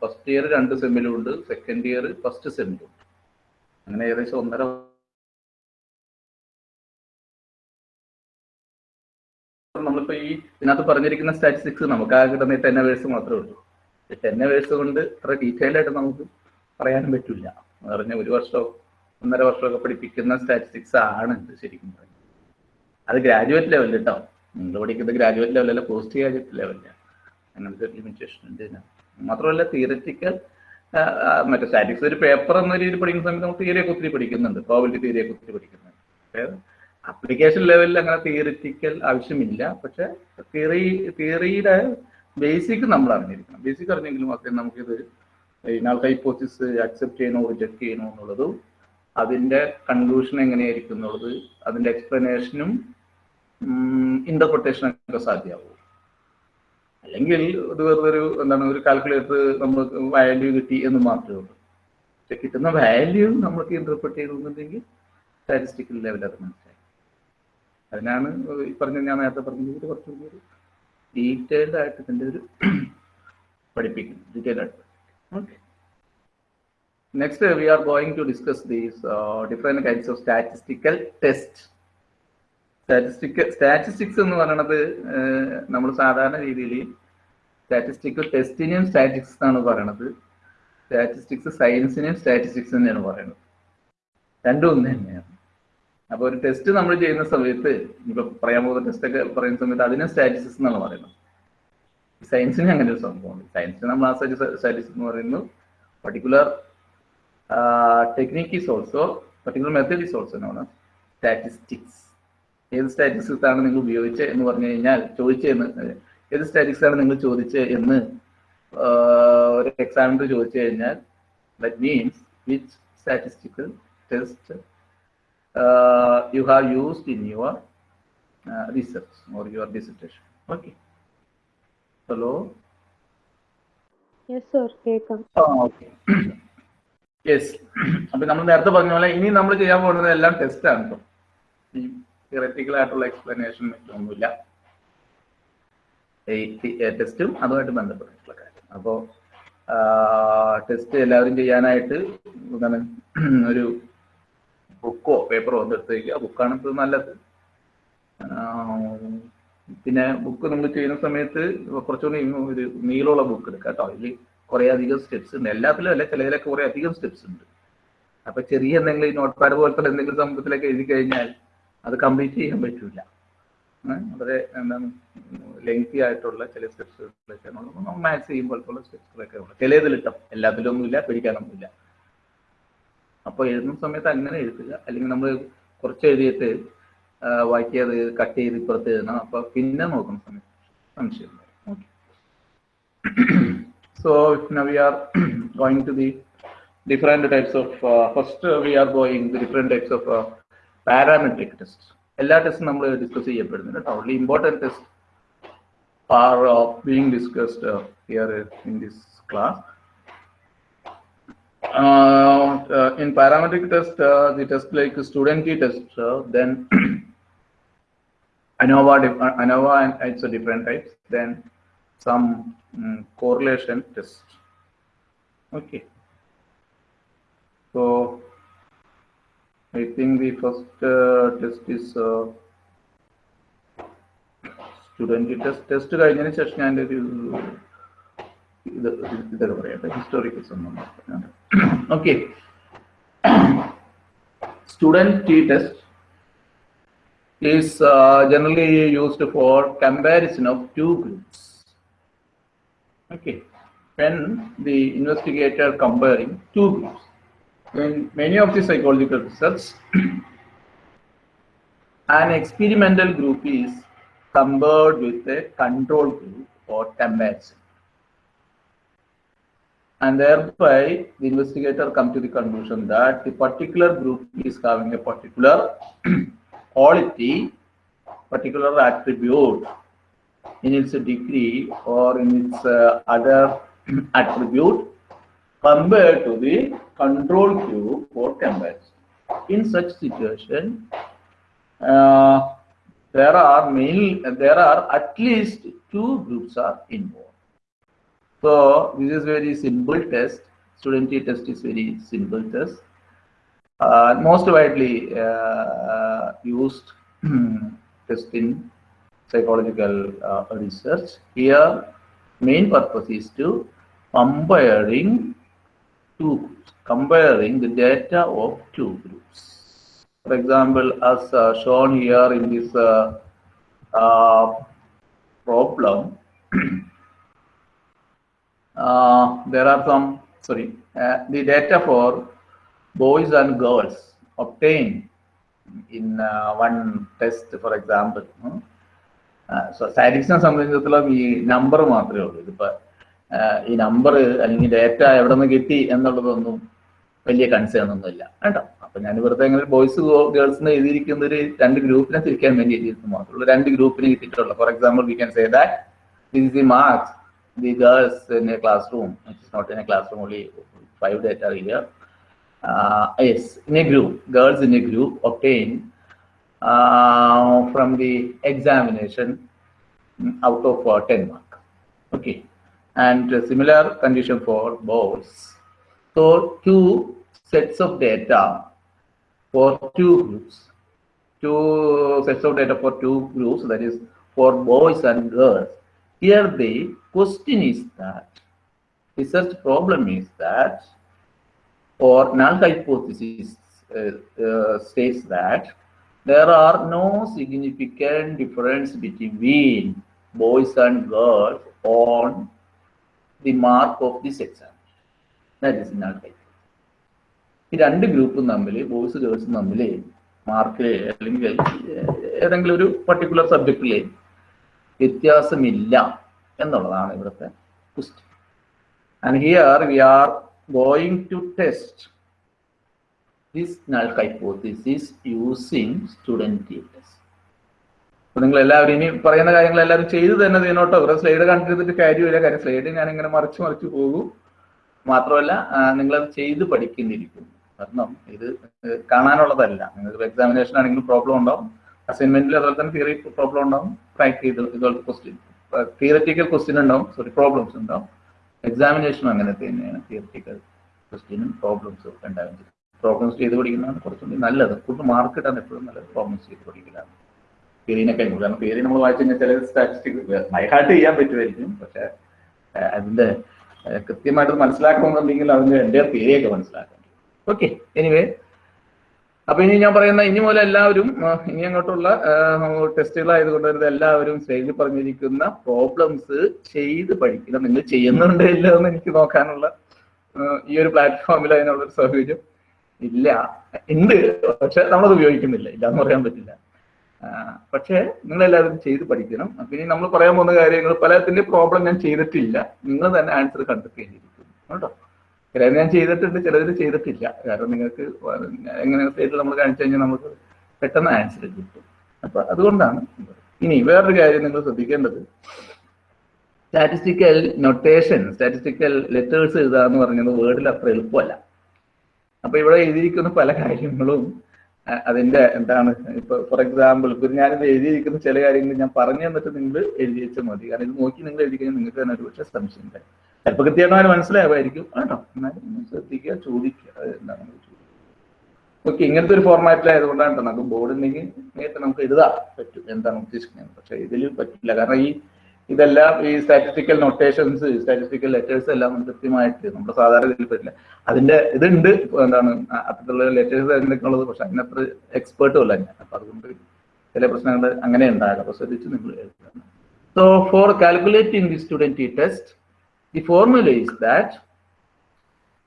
ഫസ്റ്റ് ഇയർ രണ്ട് സെമ്മിലും ഉണ്ട് സെക്കൻഡ് ഇയർ ഫസ്റ്റ് സെമ്മിലും ഉണ്ട്. അങ്ങനെ ഏകദേശം ഒന്നര നമ്മളിപ്പോ ഈ ഇതിനകത്ത് പറഞ്ഞിരിക്കുന്ന സ്റ്റാറ്റിസ്റ്റിക്സ് നമുക്ക് ആ കിട്ടുന്ന ടെൻ അവേഴ്സ് മാത്രമേ ഉള്ളൂ. ടെൻ അവേഴ്സ് കൊണ്ട് ഇത്ര ഡീറ്റെയിൽ ആയിട്ട് നമുക്ക് പറയാനും പറ്റില്ല എന്ന് പറഞ്ഞാൽ ഒരു വർഷം ഒന്നര വർഷമൊക്കെ പഠിപ്പിക്കുന്ന സ്റ്റാറ്റിസ്റ്റിക്സ് ആണ് ഇത് ശരിക്കും പറയുന്നത്. അത് ഗ്രാജുവേറ്റ് ലെവലിൽ കേട്ടോ നിങ്ങൾ പഠിക്കുന്നത് ഗ്രാജുവേറ്റ് ലെവലല്ല പോസ്റ്റ് ഗ്രാജുവേറ്റ് ലെവലില്ല അങ്ങനത്തെ ലിമിറ്റേഷൻ ഉണ്ട് മാത്രമല്ല തിയററ്റിക്കൽ മറ്റേ സ്റ്റാറ്റിക്സ് ഒരു പേപ്പർ എന്ന രീതിയിൽ പഠിക്കുന്ന സമയത്ത് നമുക്ക് തിയറിയൊക്കെ ഒത്തിരി പഠിക്കുന്നുണ്ട്. പ്രോബിലിറ്റി തിയറിയൊക്കെ ഒത്തിരി പഠിക്കുന്നുണ്ട്. അപ്ലിക്കേഷൻ ലെവലിൽ അങ്ങനെ തിയറിറ്റിക്കൽ ആവശ്യമില്ല. പക്ഷെ തിയറി തിയറിയുടെ ബേസിക് നമ്മൾ അറിഞ്ഞിരിക്കണം. ബേസിക് അറിഞ്ഞെങ്കിൽ മാത്രമേ നമുക്കിത് ഇനാൾ ഹൈപ്പോസിസ് അക്സെപ്റ്റ് ചെയ്യണോ റിജക്ട് ചെയ്യണോ എന്നുള്ളതും അതിന്റെ കൺക്ലൂഷൻ എങ്ങനെയായിരിക്കും എന്നുള്ളത് അതിന്റെ എക്സ്പ്ലനേഷനും ഇന്റർപ്രിട്ടേഷനും ഒക്കെ സാധ്യമാവും. അല്ലെങ്കിൽ ഇത് വെറുതെ ഒരു എന്താണ് ഒരു കാൽക്കുലേറ്റർ നമുക്ക് വാല്യൂ കിട്ടി എന്ന് മാത്രമേ ഉള്ളൂ. കിട്ടുന്ന വാല്യൂ നമുക്ക് ഇന്റർപ്രിട്ട് ചെയ്യണമെന്നുണ്ടെങ്കിൽ സ്റ്റാറ്റിസ്റ്റിക്കൽ ലെവൽ അത് മനസ്സിലായി. അതിനാണ് പറഞ്ഞ ഞാൻ നേരത്തെ പറഞ്ഞത് കുറച്ചും കൂടി ഡീറ്റെയിൽഡ് ആയിട്ട് ഇതിന്റെ ഒരു പഠിപ്പിക്കുന്നു ഡീറ്റെയിൽഡ് ആയിട്ട് okay next we are going to discuss these different kinds of statistical test statistical statistics എന്ന് പറയണത് നമ്മൾ സാധാരണ രീതിയിൽ സ്റ്റാറ്റിസ്റ്റിക്കൽ ടെസ്റ്റിനെയും സ്റ്റാറ്റിക്സ് എന്നാണ് പറയണത്. സ്റ്റാറ്റിസ്റ്റിക്സ് സയൻസിനെയും സ്റ്റാറ്റിസ്റ്റിക്സ് തന്നെയാണ് പറയുന്നത് രണ്ടും ഒന്ന് തന്നെയാണ്. അപ്പൊ ഒരു ടെസ്റ്റ് നമ്മൾ ചെയ്യുന്ന സമയത്ത് ഇപ്പൊ പറയാൻ പോകുന്ന ടെസ്റ്റ് ഒക്കെ പറയുന്ന സമയത്ത് അതിനെ സ്റ്റാറ്റിസ്റ്റിക്സ് എന്നാണ് പറയുന്നത്. സയൻസിന് അങ്ങനെ ഒരു സംഭവമുണ്ട്. സയൻസിന് നമ്മൾ ആ സ്റ്റാറ്റിസ്റ്റിക്സ് എന്ന് പറയുന്നു. Particular uh, technique is also, particular method is also known as statistics. ഏത് സ്റ്റാറ്റിസ്റ്റിക്സ് ആണ് നിങ്ങൾ ഉപയോഗിച്ച് എന്ന് പറഞ്ഞു കഴിഞ്ഞാൽ ചോദിച്ചെന്ന് ഏത് സ്റ്റാറ്റിക്സ് ആണ് നിങ്ങൾ ചോദിച്ച് എന്ന് ഒരു എക്സാമിനർ ചോദിച്ചു കഴിഞ്ഞാൽ that means which statistical test you have used in your research or your dissertation. Okay. Hello? Yes, sir. Welcome. Oh, okay. Yes അപ്പൊ നമ്മൾ നേരത്തെ പറഞ്ഞ പോലെ ഇനി നമ്മൾ ചെയ്യാൻ പോകുന്നത് എല്ലാം ടെസ്റ്റ് ആണ് ഈ തിയററ്റിക്കൽ ആയിട്ടുള്ള എക്സ്പ്ലനേഷൻ ഒന്നുമില്ല. ടെസ്റ്റും അതുമായിട്ട് ബന്ധപ്പെട്ടിട്ടുള്ള കാര്യം. അപ്പോൾ ടെസ്റ്റ് എല്ലാവരും ചെയ്യാനായിട്ട് എന്താണ് ഒരു ബുക്കോ പേപ്പറോ ഒന്ന് എടുത്ത് വയ്ക്കുക ബുക്കാണ് ഇപ്പോൾ നല്ലത്. പിന്നെ ബുക്ക് നമ്മൾ ചെയ്യുന്ന സമയത്ത് കുറച്ചുകൂടി ഒരു നീളമുള്ള ബുക്ക് എടുക്കാം കേട്ടോ ഇതിൽ കുറേ അധികം സ്റ്റെപ്സ് ഉണ്ട്. എല്ലാത്തിലും അല്ല ചിലതിലൊക്കെ കുറേ അധികം സ്റ്റെപ്സ് ഉണ്ട്. അപ്പൊ ചെറിയ എന്തെങ്കിലും നോട്ട് പാഡ് പോലത്തെ എന്തെങ്കിലും സംഭവത്തിലൊക്കെ എഴുതി കഴിഞ്ഞാൽ അത് കംപ്ലീറ്റ് ചെയ്യാൻ പറ്റില്ല വളരെ എന്താണ് ലെങ്തി ആയിട്ടുള്ള ചില സ്റ്റെപ്സുകളൊക്കെ മാത്സ് ചെയ്യുമ്പോൾ പോലുള്ള സ്റ്റെപ്സുകളൊക്കെ ഉള്ളു. ചിലതിലിട്ടോ എല്ലാത്തിലും ഒന്നുമില്ല പിടിക്കാനൊന്നുമില്ല. അപ്പോൾ എഴുതുന്ന സമയത്ത് അങ്ങനെ എഴുതുക. അല്ലെങ്കിൽ നമ്മൾ കുറച്ച് എഴുതിയിട്ട് വായിക്കത് കട്ട് ചെയ്ത് ഇപ്പുറത്ത് എഴുതണം. അപ്പൊ പിന്നെ നോക്കുന്ന സമയത്ത് സംശയം So now we are (clears throat) going to the different types of, uh, first uh, we are going the different types of uh, parametric tests. എല്ലാ ടെസ്റ്റും നമ്മൾ ഡിസ്കസ് ചെയ്യപ്പെടുന്നുണ്ട് കേട്ടോ only important test are being discussed here in this class in parametric test, uh, the test like student t-test, uh, then (clears throat) ANOVA, uh, ANOVA and it's a different types. Then some um, correlation test okay so I think the first uh, test is uh, student test test കഴിഞ്ഞതിന് ശേഷം ഞാൻ ഒരു ഇത് ഇതൊക്കെ പറയട്ടെ historical സംബന്ധം okay student T test is uh, generally used for comparison of two groups. Okay, when the investigator comparing two groups, in many of the psychological research, (clears throat) an experimental group is compared with a control group or comparison. And thereby, the investigator come to the conclusion that the particular group is having a particular (clears throat) quality particular attribute in its degree or in its uh, other (clears throat) attribute compared to the control Q for comparison. In such situation, uh, there are main, there are at least two groups are involved. So this is very simple test. Student test is very simple test. Uh, most widely uh, used (clears throat) test in psychological uh, research. Here, main purpose is to comparing two comparing the data of two groups. For example, as uh, shown here in this uh, uh, problem, (clears throat) uh, there are some, sorry, uh, the data for boys and girls obtained in one test, for example. hmm? സ്റ്റാറ്റിക്സിനെ സംബന്ധിച്ചിടത്തോളം ഈ number മാത്രമേ ഉള്ളൂ. ഇതിപ്പോ ഈ number അല്ലെങ്കിൽ data എവിടെ നിന്ന് കിട്ടി എന്നുള്ളതൊന്നും വലിയ കൺസേൺ ഒന്നും ഇല്ല. കേട്ടോ? അപ്പൊ ഞാൻ വെറുതെ അങ്ങനെ ബോയ്സ് ഗേൾസ് എഴുതിയിരിക്കുന്ന ഒരു രണ്ട് ഗ്രൂപ്പിനെ തിരിക്കാൻ വേണ്ടി എഴുതിയിരുന്നു മാത്രമേ രണ്ട് ഗ്രൂപ്പിന് കിട്ടിയിട്ടുള്ളൂ. For example we can say that this the marks the girls in a classroom it's not in a classroom only five data here yes in a group girls in a group obtain uh, from the examination out of uh, 10 mark. Okay. And similar condition for boys. So two sets of data for two groups. Two sets of data for two groups, that is for boys and girls. Here the question is that, research problem is that, or null hypothesis uh, uh, states that there are no significant difference between boys and girls on the mark of this exam. That is null hypothesis. ഈ രണ്ട് ഗ്രൂപ്പും തമ്മിൽ boys ഗേൾസും തമ്മിൽ മാർക്കിൽ അല്ലെങ്കിൽ ഏതെങ്കിലും ഒരു particular സബ്ജക്റ്റിൽ വ്യത്യാസമില്ല എന്നുള്ളതാണ് ഇവിടുത്തെ question and here we are going to test this null hypothesis using student details. അപ്പൊ നിങ്ങൾ എല്ലാവരും ഇനി പറയുന്ന കാര്യങ്ങൾ എല്ലാവരും ചെയ്ത് തന്നെ ചെയ്യുന്നോട്ടോ ഇവിടെ സ്ലൈഡ് കണ്ടിരുന്നിട്ട് കാര്യമില്ല കാര്യം സ്ലൈഡ് ഞാൻ ഇങ്ങനെ മറിച്ച് മറിച്ച് പോകും. മാത്രമല്ല നിങ്ങളത് ചെയ്ത് പഠിക്കുന്നിരിക്കും കാരണം ഇത് കാണാനുള്ളതല്ല. നിങ്ങൾക്ക് എക്സാമിനേഷൻ ആണെങ്കിലും പ്രോബ്ലം ഉണ്ടാവും. അസൈൻമെന്റിൽ അതുപോലെ തന്നെ തിയറി പ്രോബ്ലം ഉണ്ടാവും. പ്രാക്ടീസ് ഇതുപോലത്തെ ക്വസ്റ്റ്യൻ തിയററ്റിക്കൽ ക്വസ്റ്റ്യൻ ഉണ്ടാവും. സോറി പ്രോബ്ലംസ് ഉണ്ടാവും. എക്സാമിനേഷനും അങ്ങനെ തന്നെയാണ് തിയററ്റിക്കൽ ക്വസ്റ്റ്യനും പ്രോബ്ലംസും ഒക്കെ ഉണ്ടാവും പ്രോബ്ലംസ് ചെയ്ത് പഠിക്കുന്നതാണ് കുറച്ചുകൂടി നല്ലത്. കൂടുതൽ മാർക്ക് കിട്ടാൻ എപ്പോഴും നല്ലത് പ്രോബ്ലംസ് ചെയ്ത് പഠിക്കലാണ്. തിയറിനൊക്കെ കാരണം തിയറി നമ്മൾ വായിച്ചു കഴിഞ്ഞാൽ ചില സ്റ്റാറ്റിസ്റ്റിക് ബൈഹാർട്ട് ചെയ്യാൻ പറ്റുമായിരിക്കും. പക്ഷെ അതിന്റെ കൃത്യമായിട്ട് മനസ്സിലാക്കണമെന്നുണ്ടെങ്കിൽ അതിന്റെ എന്റെ തിയറിയൊക്കെ മനസ്സിലാക്കണം. ഓക്കെ എനിവേ അപ്പൊ ഇനി ഞാൻ പറയുന്ന ഇനി മുതൽ എല്ലാവരും ഇനി അങ്ങോട്ടുള്ള ടെസ്റ്റുകളായതുകൊണ്ട് തന്നെ എല്ലാവരും സ്റ്റേജിൽ പറഞ്ഞിരിക്കുന്ന പ്രോബ്ലംസ് ചെയ്ത് പഠിക്കണം. നിങ്ങൾ ചെയ്യുന്നുണ്ടോ ഇല്ല എന്ന് എനിക്ക് നോക്കാനുള്ള ഈ ഒരു പ്ലാറ്റ്ഫോമിൽ അതിനുള്ള ഒരു സൗകര്യം. ഇല്ല. ഉണ്ട്. പക്ഷെ നമ്മളത് ഉപയോഗിക്കുന്നില്ല. ഇല്ല എന്ന് പറയാൻ പറ്റില്ല. പക്ഷെ എല്ലാവരും ചെയ്ത് പഠിക്കണം. ഇനി നമ്മൾ പറയാൻ പോകുന്ന കാര്യങ്ങൾ പലതിന്റെ പ്രോബ്ലം ഞാൻ ചെയ്തിട്ടില്ല. നിങ്ങൾ തന്നെ ആൻസർ കണ്ടെത്തേണ്ടിയിരിക്കും കേട്ടോ? ചിലത് ഞാൻ ചെയ്തിട്ടുണ്ട് ചിലതിൽ ചെയ്തിട്ടില്ല. കാരണം നിങ്ങൾക്ക് എങ്ങനെ സ്റ്റേറ്റിൽ നമ്മൾ കാണിച്ചു കഴിഞ്ഞാൽ നമുക്ക് പെട്ടെന്ന് ആൻസർ കിട്ടും. അപ്പൊ അതുകൊണ്ടാണ് ഇനി വേറൊരു കാര്യം നിങ്ങൾ ശ്രദ്ധിക്കേണ്ടത്. സ്റ്റാറ്റിസ്റ്റിക്കൽ നൊട്ടേഷൻ സ്റ്റാറ്റിസ്റ്റിക്കൽ ലെറ്റേഴ്സ് എഴുതാന്ന് പറഞ്ഞത് വേർഡിൽ അത്ര എളുപ്പമല്ല. അപ്പൊ ഇവിടെ എഴുതിയിരിക്കുന്ന പല കാര്യങ്ങളും അതിന്റെ എന്താണ് ഇപ്പൊ ഫോർ എക്സാമ്പിൾ ഇപ്പൊ ഞാനിത് എഴുതിയിരിക്കുന്ന ചില കാര്യങ്ങൾ ഞാൻ പറഞ്ഞു തന്നിട്ട് നിങ്ങൾ എഴുതി വെച്ചാൽ മതി. കാരണം ഇത് നോക്കി നിങ്ങൾ എഴുതി കഴിഞ്ഞാൽ നിങ്ങൾക്ക് തന്നെ ഒരു പക്ഷേ സംശയം ചിലപ്പോൾ കൃത്യമായിട്ട് മനസ്സിലാവുമായിരിക്കും. കേട്ടോ എന്നാലും ശ്രദ്ധിക്കുക ചോദിക്കുക. ചോദിക്കുക. ഓക്കെ ഇങ്ങനത്തെ ഒരു ഫോർമാറ്റിലായതുകൊണ്ടാണ് നമുക്ക് ബോർഡ് ഉണ്ടെങ്കിൽ നേരത്തെ നമുക്ക് എഴുതാൻ പറ്റും. എന്താണ് ഉദ്ദേശിക്കുന്നത്? പക്ഷെ ഇതിൽ പറ്റില്ല. കാരണം ഈ ഇതെല്ലാം ഈ സ്റ്റാറ്റിസ്റ്റിക്കൽ നൊട്ടേഷൻസ് സ്റ്റാറ്റിസ്റ്റിക്കൽ ലെറ്റേഴ്സ് എല്ലാം കൃത്യമായിട്ട് നമ്മുടെ സാധാരണ ഇതിൽ പറ്റില്ല. അതിന്റെ ഇതുണ്ട് എന്താണ് അത്തരത്തിലുള്ള ലെറ്റേഴ്സ് അതിനൊക്കെ ഉള്ളത് പക്ഷെ അതിനത്ര എക്സ്പേർട്ടും അല്ല ഞാൻ. അപ്പൊ അതുകൊണ്ട് ചില പ്രശ്നങ്ങൾ അങ്ങനെ ഉണ്ടാകാം. അപ്പൊ ശ്രദ്ധിച്ച് നിങ്ങൾ so for calculating the student test the formula is that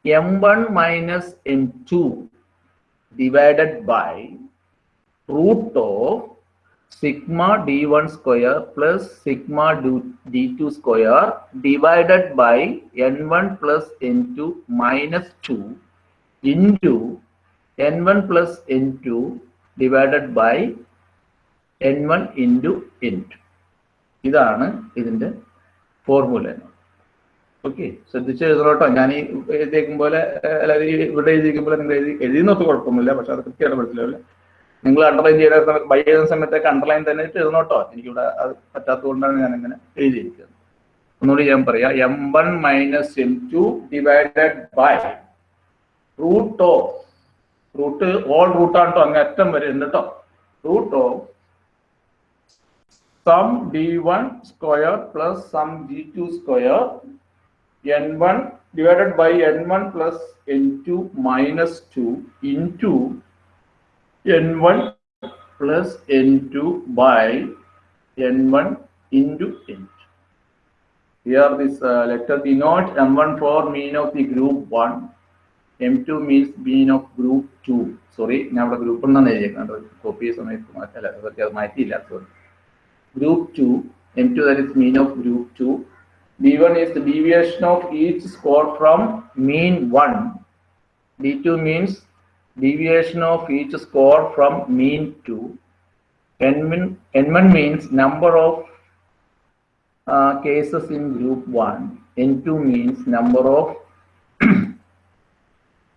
M one minus M two divided by root of sigma d1 square plus sigma sigma d2 square divided by n1 plus n2 minus 2 into n1 plus n2 divided by N one plus N two ഇതാണ് ഇതിന്റെ formula okay ശ്രദ്ധിച്ച് എഴുതണോട്ടോ ഞാൻ ഈ എഴുതിയേക്കും പോലെ അല്ലാതെ ഇവിടെ എഴുതിയിരിക്കുമ്പോൾ നിങ്ങൾ എഴുതി എഴുതി എഴുതിയെന്നൊക്കെ കുഴപ്പമൊന്നുമില്ല പക്ഷെ അത് കൃത്യമായിട്ട് മനസ്സിലാവില്ല. നിങ്ങൾ അണ്ടർലൈൻ ചെയ്യുന്ന സമയത്ത് ബൈ ചെയ്യുന്ന സമയത്തൊക്കെ അണ്ടർലൈൻ തന്നെ എഴുതണോട്ടോ എനിക്കിവിടെ അത് പറ്റാത്തതുകൊണ്ടാണ് ഞാൻ ഇങ്ങനെ എഴുതിയിരിക്കുന്നത്. ഒന്നുകൂടി ഞാൻ പറയാം. M one minus M two divided by root of root all റൂട്ടാണ് അങ്ങ് അറ്റം വരെ എന്നിട്ടോ root of sum D one square plus sum D two square N one divided by N one plus N two minus two in two N one plus N to by N one into N two Here this uh, letter denote M1 for mean of the group 1, M2 means mean of group 2. Sorry, ഞാൻ അവിടെ group എന്നാണ് എഴുതിയേക്കുന്നത് copy ചെയ്ത സമയത്ത് മാറ്റല്ല അതൊക്കെ അത് മാറ്റിയില്ല sorry group to M to that is mean of group to D one is the deviation of each score from mean one D to means deviation of each score from mean to n1, n1 means number of uh, cases in group 1 n2 means number of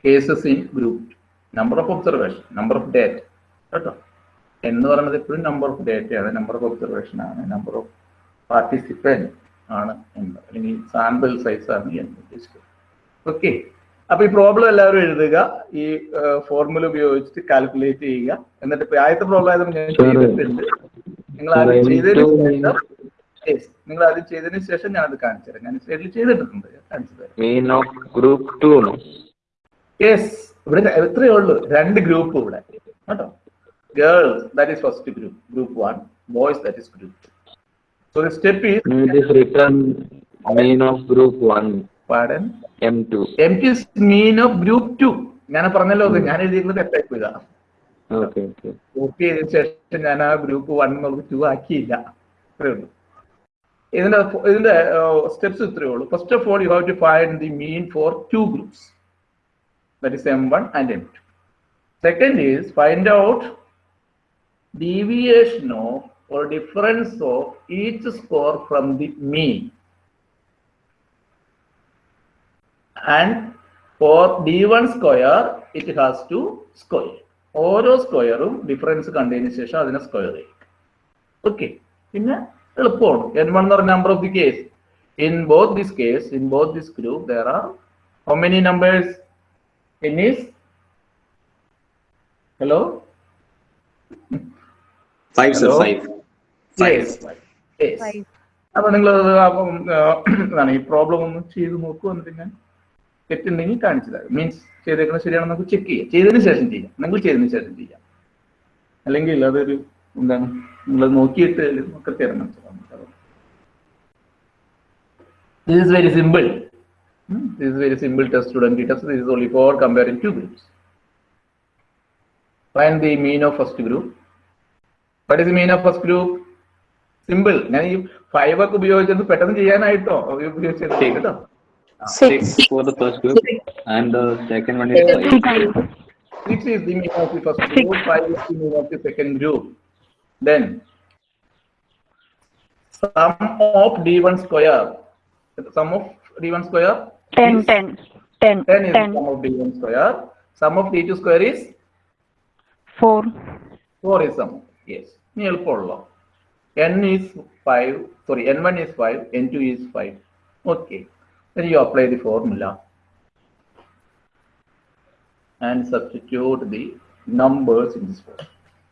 cases in group two. number of observation number of data കേട്ടോ എന്ന് പറയുന്നത് എപ്പോഴും number of ഡേറ്റയാണ് number of observation ആണ് number of participant ആണ് എന്ന് അല്ലെങ്കിൽ sample size ആണ് എന്ന് ഉദ്ദേശിക്കുന്നത് ഓക്കെ അപ്പൊ ഈ പ്രോബ്ലം എല്ലാവരും എഴുതുക. ഈ ഫോർമുല ഉപയോഗിച്ചിട്ട് കാൽക്കുലേറ്റ് ചെയ്യുക. എന്നിട്ട് ഇപ്പൊ ആദ്യത്തെ പ്രോബ്ലം ആയതുകൊണ്ട് ഞാൻ ചെയ്തിട്ടുണ്ട്. നിങ്ങൾ ആദ്യം ചെയ്തതിന് ശേഷം നിങ്ങൾ ആദ്യം ചെയ്തതിന് ശേഷം ഞാൻ അത് കാണിച്ചു തരാം. ഞാൻ സൈഡിൽ ചെയ്തിട്ടുണ്ട്. കാണിച്ചു തരാം. Mean of 2 no യെസ് ഇവിടെ എത്രയേ ഉള്ളൂ. രണ്ട് ഗ്രൂപ്പ് ഇവിടെ. കേട്ടോ? Girls that is first group group one boys that is group so the step is is written of group 1 പാടൻ m2 M two mean of group two ഞാൻ പറഞ്ഞല്ലോ ഞാൻ എഴുതിയിരുന്നത് തെറ്റായി പോയതാ. കോപ്പി ചെയ്തതിനു ശേഷം ഞാൻ ആ ഗ്രൂപ്പ് വൺ എന്നുള്ളത് ടു ആക്കിയില്ല. ഉള്ളൂ. ഇതിന്റെ ഇതിന്റെ സ്റ്റെപ്സ് ഇത്രയേ ഉള്ളൂ. First of all you have to find the mean for two groups that is M one and M two second is find out deviation of or difference of each score from the mean. And for d1 square it has to square. ഓരോ സ്ക്വയറും difference കണ്ടതിന് ശേഷം അതിനെ square ചെയ്യും. Okay പിന്നെ എളുപ്പമാണ്. N one എന്ന് പറഞ്ഞ number of the case in both this case in both this group there are how many numbers N is hello. അപ്പൊ നിങ്ങൾ ഈ പ്രോബ്ലം ഒന്ന് ചെയ്ത് നോക്കൂ എന്നിട്ട് ഞാൻ തെറ്റുണ്ടെങ്കിൽ കാണിച്ചു തരാം മീൻസ് ചെയ്തേക്കുന്നത് ശരിയാണെന്ന് നമുക്ക് ചെക്ക് ചെയ്യാം. ചെയ്തതിന് ശേഷം ചെയ്യാം. നിങ്ങൾ ചെയ്തതിന് ശേഷം ചെയ്യാം. അല്ലെങ്കിൽ അതൊരു എന്താണ്? നിങ്ങൾ നോക്കിയിട്ട് ഒക്കെ തരണം. This very simple this very simple test student test this only for comparing two groups find the mean of first group what is mean of first group simple ഞാൻ ഈ ഫൈവ് ഒക്കെ ഉപയോഗിച്ചത് പെട്ടെന്ന് ചെയ്യാനായിട്ടോ? ഉപയോഗിച്ചത് കേട്ടോ Six for the first group, and the second one is five. Six is the mean of the first group five is the mean of the second group then some of D one square some of D one square Ten, ten, ten, ten is ten, some of D one square some of D two square is four, four is some yes ഇനി എളുപ്പമുള്ളോ n is 5 sorry n1 is 5 n2 is 5 okay Then you apply the formula and substitute the numbers in this form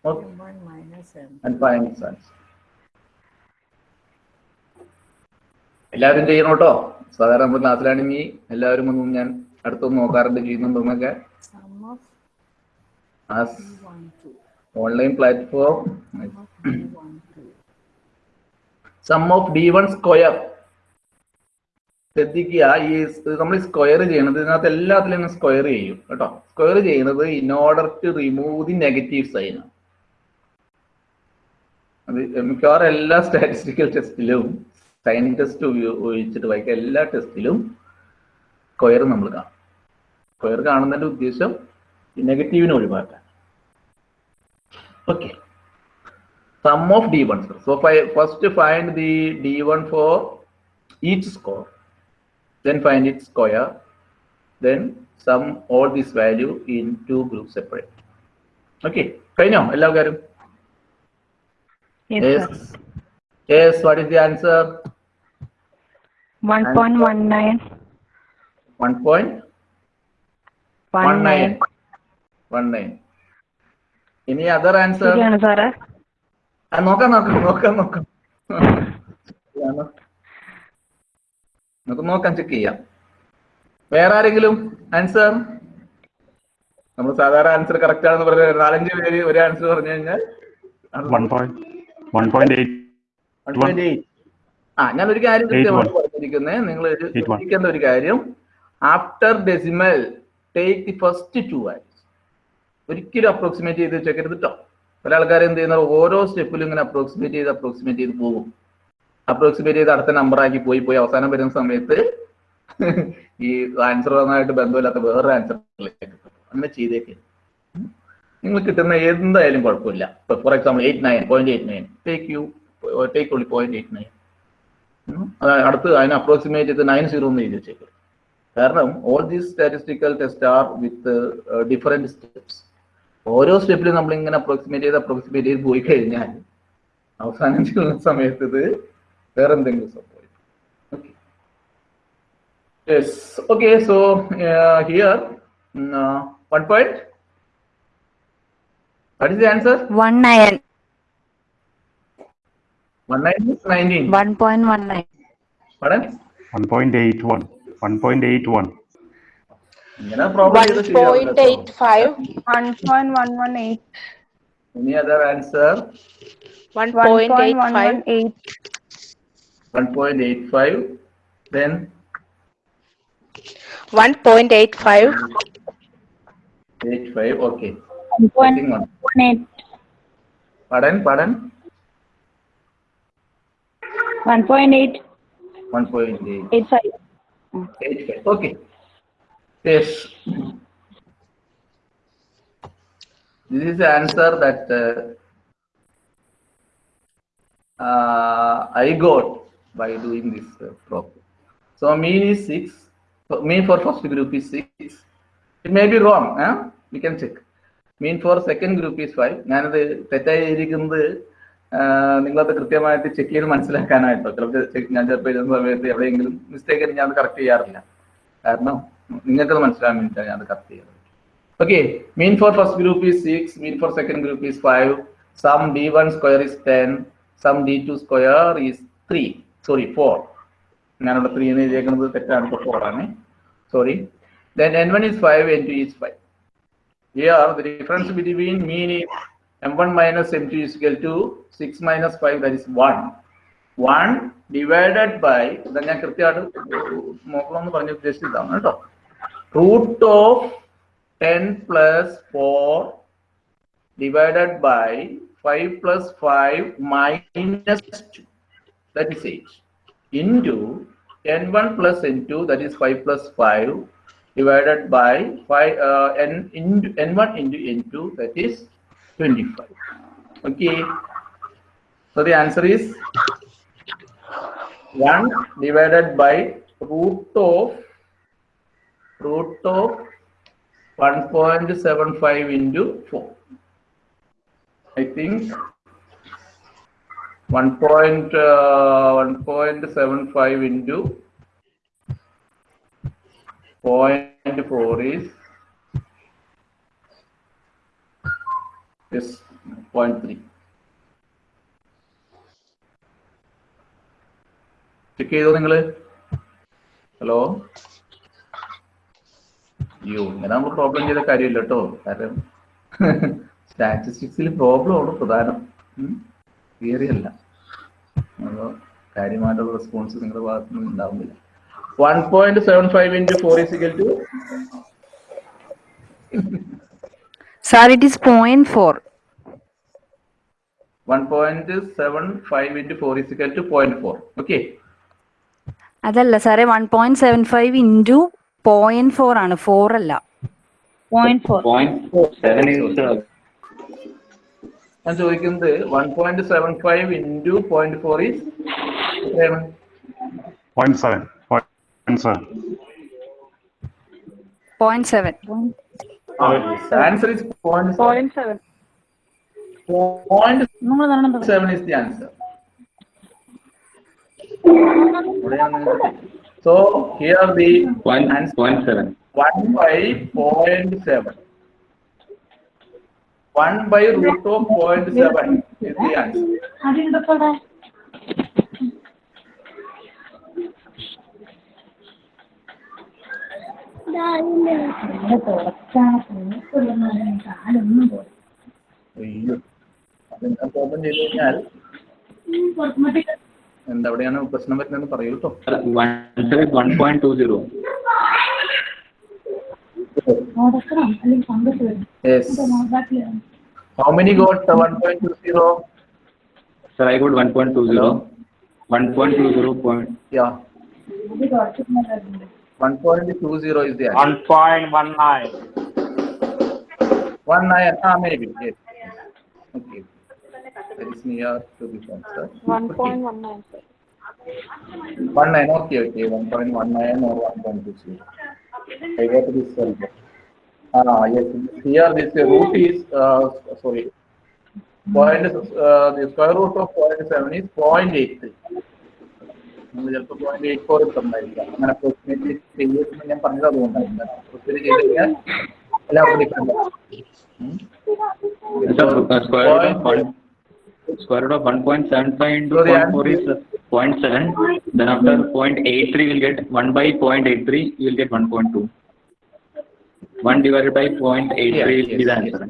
okay One minus m. and find its answer എല്ലാവരും ചെയ്യണം കേട്ടോ സാധാരണ നമ്മൾ ക്ലാസ്സിലാണെങ്കിൽ എല്ലാവരും ഒന്നും ഞാൻ അടുത്തൊന്നും നോക്കാറുണ്ട് ചെയ്യുന്നുണ്ടെന്നൊക്കെ Sum of as one, two. Online platform Sum of one, online sum of D one square ശ്രദ്ധിക്കുക ഈ നമ്മൾ സ്ക്വയർ ചെയ്യണത് ഇതിനകത്ത് എല്ലാത്തിലും സ്ക്വയർ ചെയ്യും കേട്ടോ. സ്ക്വയർ ചെയ്യുന്നത് in order to remove the negative sign അത് മിക്കവാറും എല്ലാ സ്റ്റാറ്റിസ്റ്റിക്കൽ ടെസ്റ്റിലും സൈൻ ടെസ്റ്റ് ഉപയോഗിച്ചിട്ട് വായിക്കുക എല്ലാ ടെസ്റ്റിലും സ്ക്വയർ നമ്മൾ കാണും. സ്ക്വയർ കാണുന്നതിന്റെ ഉദ്ദേശം നെഗറ്റീവിനെ ഒഴിവാക്കാൻ. Okay sum sum of d1 so fi- first find the d1 for each score then find its square then sum all this value in two groups separate okay കഴിഞ്ഞോ എല്ലാവരും Yes, yes sir. yes what is the answer 1.19. 1.19 19 any other answer ശരിയാണ് സാറേ ആ, നോക്കാം നോക്കാം നോക്കാം നോക്കാം ആണ്. (laughs) നമുക്ക് നോക്കാം ചെക്ക് ചെയ്യാം. വേറെ ആരെങ്കിലും? ആൻസർ നമ്മൾ സാധാരണ ആൻസർ കറക്റ്റ് ആണെന്ന് പറഞ്ഞ നാലഞ്ച് പേര് ഒരു ആൻസർ പറഞ്ഞു കഴിഞ്ഞാൽ One point, one point eight, 1.8. ആ ഞാൻ ഒരു കാര്യം കൃത്യമായിട്ട് പറഞ്ഞിരിക്കുന്നത് നിങ്ങൾ. ശ്രദ്ധിക്കേണ്ട ഒരു കാര്യം. After decimal take the first two values ഒരിക്കലും അപ്രോക്സിമേറ്റ് ചെയ്ത് വെച്ചേക്കരുത് കേട്ടോ പല ആൾക്കാരും എന്ത് ചെയ്യുന്ന ഓരോ സ്റ്റെപ്പിലും ഇങ്ങനെ അപ്രോക്സിമേറ്റ് ചെയ്ത് അപ്രോക്സിമേറ്റ് ചെയ്ത് പോകും. അപ്രോക്സിമേറ്റ് ചെയ്ത് അടുത്ത നമ്പർ ആക്കി പോയി പോയി അവസാനം വരുന്ന സമയത്ത് ഈ ആൻസർ വന്നതായിട്ട് ബന്ധമില്ലാത്ത വേറൊരു ആൻസറിലേക്ക് അങ്ങനെ ചെയ്തേക്ക്. നിങ്ങൾ കിട്ടുന്ന എന്തായാലും കുഴപ്പമില്ല. ഇപ്പൊ for example eight nine point eight nine take you take only point eight nine അടുത്ത് അതിന് അപ്രോക്സിമേറ്റ് ചെയ്ത് നയൻ സീറോ എന്ന് എഴുതി കാരണം all these statistical test are with different steps ഓരോ സ്റ്റെപ്പിലും നമ്മൾ ഇങ്ങനെ അപ്രോക്സിമേറ്റ് ചെയ്ത് അപ്രോക്സിമേറ്റ് ചെയ്ത് പോയി കഴിഞ്ഞാൽ അവസാനം ചെയ്യുന്ന സമയത്ത് ഇത് എന്തെങ്കിലും സംഭവിക്കും okay yes okay so here one point what is the answer 19. One nine nineteen 1.19. പടൻ one point eight one, one point eight one. ഇങ്ങനെ പ്രോബ്ലം ചെയ്ത് ശരിയാവില്ല കേട്ടോ. 1.118. Any other answer? 1.85. 1.85. Then 1.85. 85. Okay. 1.18. Second. Pardon? Pardon? 1.8. 1.85. 85. Okay. Yes. This is the answer that uh, uh, I got by doing this uh, problem. So mean is 6. So mean for first group is 6. It may be wrong. Huh? We can check. Mean for second group is 5. ഞാനത് തെറ്റായി ഇരിക്കുന്നത് നിങ്ങളത് കൃത്യമായിട്ട് check ചെയ്ത് മനസ്സിലാക്കാനായിട്ടോ ചിലപ്പോൾ ഞാൻ ചിലപ്പോൾ എഴുതുന്ന സമയത്ത് എവിടെയെങ്കിലും മിസ്റ്റേക്ക് ഞാൻ അത് കറക്റ്റ് ചെയ്യാറില്ല കാരണം നിങ്ങൾക്കത് മനസ്സിലാകാൻ വേണ്ടിയിട്ടാണ് ഞാൻ അത് കറക്റ്റ് ചെയ്യുന്നത് Okay, mean for first group is 6, mean for second group is 5, sum d1 square is 10, sum d2 square is 3, sorry 4. ഞാനിവിടെ 3 എന്ന് എഴുതിയേക്കുന്നത് തെറ്റാണ് ഇപ്പോൾ 4 ആണ് sorry then n1 is 5 n2 is 5 here the difference between mean is m1 minus m2 is equal to 6 minus 5 that is 1 1 divided by ഇതാ ഞാൻ കൃത്യമായിട്ട് നോക്കണമെന്ന് പറഞ്ഞ ഉദ്ദേശിച്ചതാണ് കേട്ടോ root of 10 plus 4 divided by 5 plus 5 minus 2 that is 8 into n1 plus n2 that is 5 plus 5 divided by 5 uh, n into n1 into n2 that is 25 okay. So the answer is 1 divided by root of root of 1.75 into 4. I think 1. Point, uh, 1.75 into 0.4 is yes 0.3. Check ചെയ്തോ നിങ്ങൾ hello അയ്യോ ഇങ്ങനെ നമ്മൾ problem ചെയ്ത കാര്യമില്ല കേട്ടോ കാരണം (laughs) സ്റ്റാറ്റിസ്റ്റിക്സിൽ problem ആണ് പ്രധാനം തിയറി അല്ല കാര്യമായിട്ടുള്ള റെസ്പോൺസ് നിങ്ങളുടെ ഭാഗത്തു നിന്ന് ഉണ്ടാവുന്നില്ല. One point seven five into four is equal to Sir, it is 0.4. One point seven five into four is equal to point four okay അതല്ല സാറേ one point seven five into point four ആണ്. Four അല്ല. Point four ഞാൻ ചോദിക്കുന്നത് one point seven five into point four is Seven. Point seven. Point seven. Point seven. Point uh, answer is point seven. Point seven. Point seven is the answer. So here the one answer point seven. One by point seven. One by root of point seven is the answer. അയ്യോ. അത് open ചെയ്ത് കഴിഞ്ഞാൽ എന്തവിടെയാണ് പ്രശ്നം വരുന്നതെന്ന് പറയൂ കേട്ടോ how many got one point two zero sir I got one point two zero one point two zero point 1.20 is there. 1.19. 19, ah, maybe, yes. Okay. That is near to this one, sir. 1.19, sir. 19, okay, okay. 1.19 or 1.20. I got this one. Ah, yes. Here this root is, uh, sorry, point, uh, the square root of 0.7 is 0.83. നമ്മൾ ചിലപ്പോൾ point eight four എത്തുന്നതായിരിക്കാം അങ്ങനെ approximately ചെയ്യുമെന്ന് ഞാൻ പറഞ്ഞത് അതുകൊണ്ടാണ് ഒത്തിരി ചെയ്ത് കഴിഞ്ഞാൽ എല്ലാവർക്കും different Sir, uh, square root of one. Square root of one point seven five into So the point four is answer- uh, point seven. Then after point eight three, we'll get one by point eight three. You will get one point two. One divided by point eight three Yeah, is the yes, answer.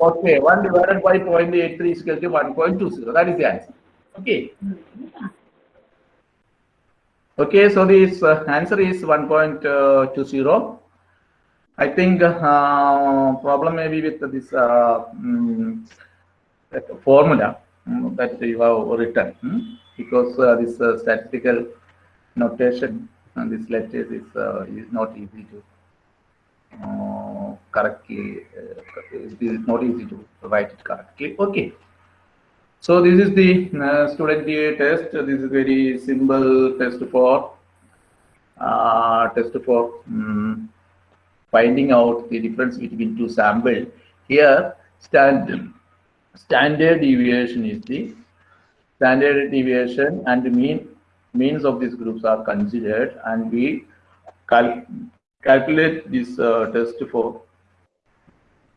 Okay, one divided by point eight three is equal to one point two zero. That is the answer. Okay. Okay, so this uh, answer is one point two zero. I think uh, problem may be with this uh, that formula mm, that you have written mm, because uh, this uh, statistical notation and this letters is uh, is not easy to uh, correctly, uh, it is not easy to write it correctly. Okay. So this is the uh, student DA test. This is very simple test for uh, test for um, finding out the difference between two sample. Here, standard standard deviation is the standard deviation and the mean means of these groups are considered, and we cal calculate this uh, test for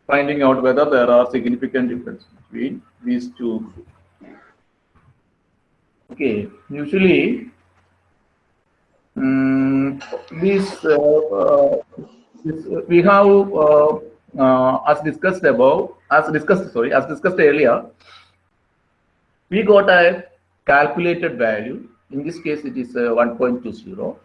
finding out whether there are significant difference between these two groups. Okay, usually mm, this, uh, uh, this uh, we have uh, as discussed above, as discussed sorry, as discussed earlier, we got a calculated value. In this case, it is uh, 1.20.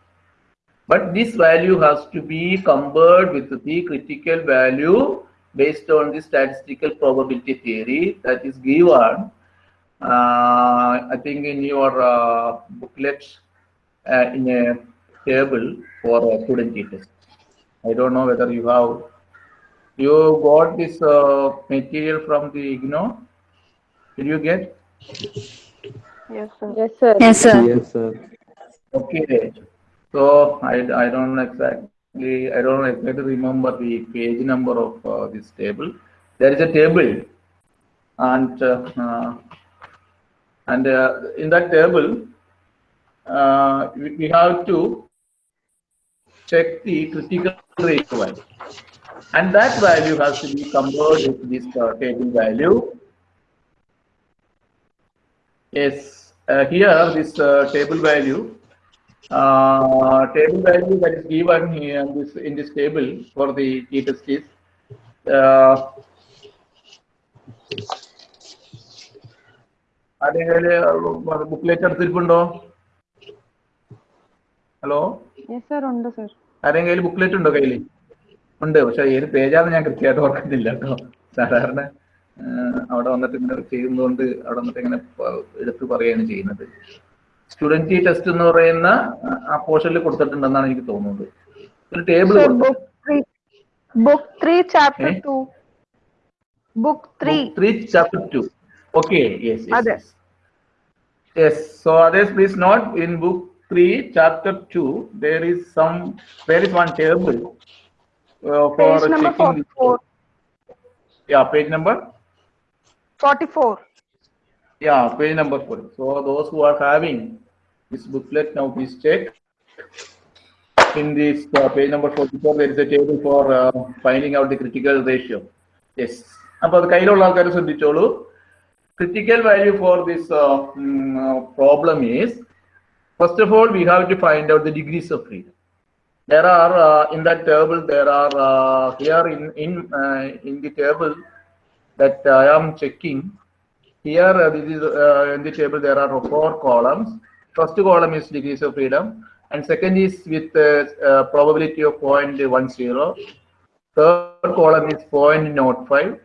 But this value has to be compared with the critical value based on the statistical probability theory that is given, I think in your uh, booklet uh, in a table for a student test. I don't know whether you have, you got this uh, material from the IGNOU? Did you get? Yes, sir. Yes, sir. Yes, sir. Yes, sir. Okay, so I, I don't exactly, I don't exactly remember the page number of uh, this table. There is a table and, uh, uh, and uh, in that table, uh, we, have to check the critical rate value. And that value has to be compared with this uh, table value. Yes, uh, here this uh, table value uh, table value that is given here in this in this table for the t test is uh, ആരെങ്കിലും ബുക്ക്ലേറ്റ് എടുത്തിരിപ്പുണ്ടോ? Hello ആരെങ്കിലും ബുക്ക്ലേറ്റ് ഉണ്ടോ കയ്യിൽ ഉണ്ട് പക്ഷെ ഏത് പേജാന്ന് ഞാൻ കൃത്യമായിട്ട് ഓർക്കത്തില്ല കേട്ടോ. സാധാരണ അവിടെ വന്നിട്ട് ഇങ്ങനെ ചെയ്യുന്നതുകൊണ്ട് അവിടെ വന്നിട്ട് ഇങ്ങനെ എടുത്ത് പറയാണ് ചെയ്യുന്നത്. സ്റ്റുഡന്റ് ടെസ്റ്റ് എന്ന് പറയുന്ന ആ പോർഷനിൽ കൊടുത്തിട്ടുണ്ടെന്നാണ് എനിക്ക് തോന്നുന്നത്. ഒരു table book three chapter two book three three chapter two okay yes yes yes, yes. Other. Yes. yes, so others please note in book 3, chapter 2, there is some, there is one table uh, for Page number checking. the- forty-four. Yeah, page number? Forty-four. Yeah, page number 4. So those who are having this booklet now please check. In this uh, page number 44, there is a table for uh, finding out the critical ratio. Yes. അപ്പോൾ അത് കയ്യിലുള്ള ആൾക്കാർ ശ്രദ്ധിച്ചോളൂ critical value for this uh, mm, uh, problem is first of all we have to find out the degrees of freedom. There are uh, in that table there are uh, here in in uh, in the table that i am checking here uh, this is in the table there are four columns. First column is degrees of freedom and second is with probability of 0.10 third column is 0.05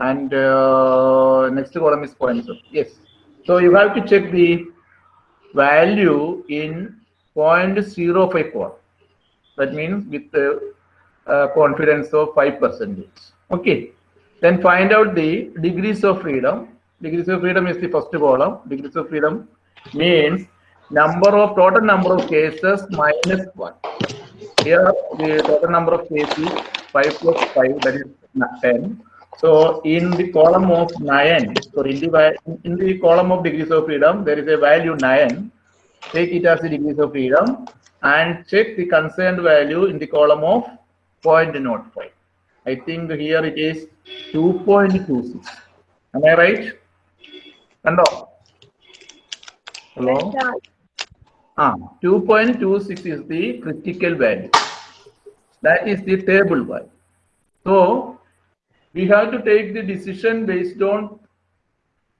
and uh, next column is 0.7 yes. So you have to check the value in 0.05 column that means with the uh, confidence of 5 percentage. Okay. Then find out the degrees of freedom. Degrees of freedom is the first column. Degrees of freedom means number of total number of cases minus 1 here the total number of cases 5 plus 5 that is 10 so in the column of 9, so in the, in the column of degrees of freedom, there is a value 9. Take it as the degrees of freedom and check the concerned value in the column of 0.05. I think here it is 2.26. Am I right? Hello? Hello? Ah, 2.26 is the critical value. That is the table value. So we have to take the decision based on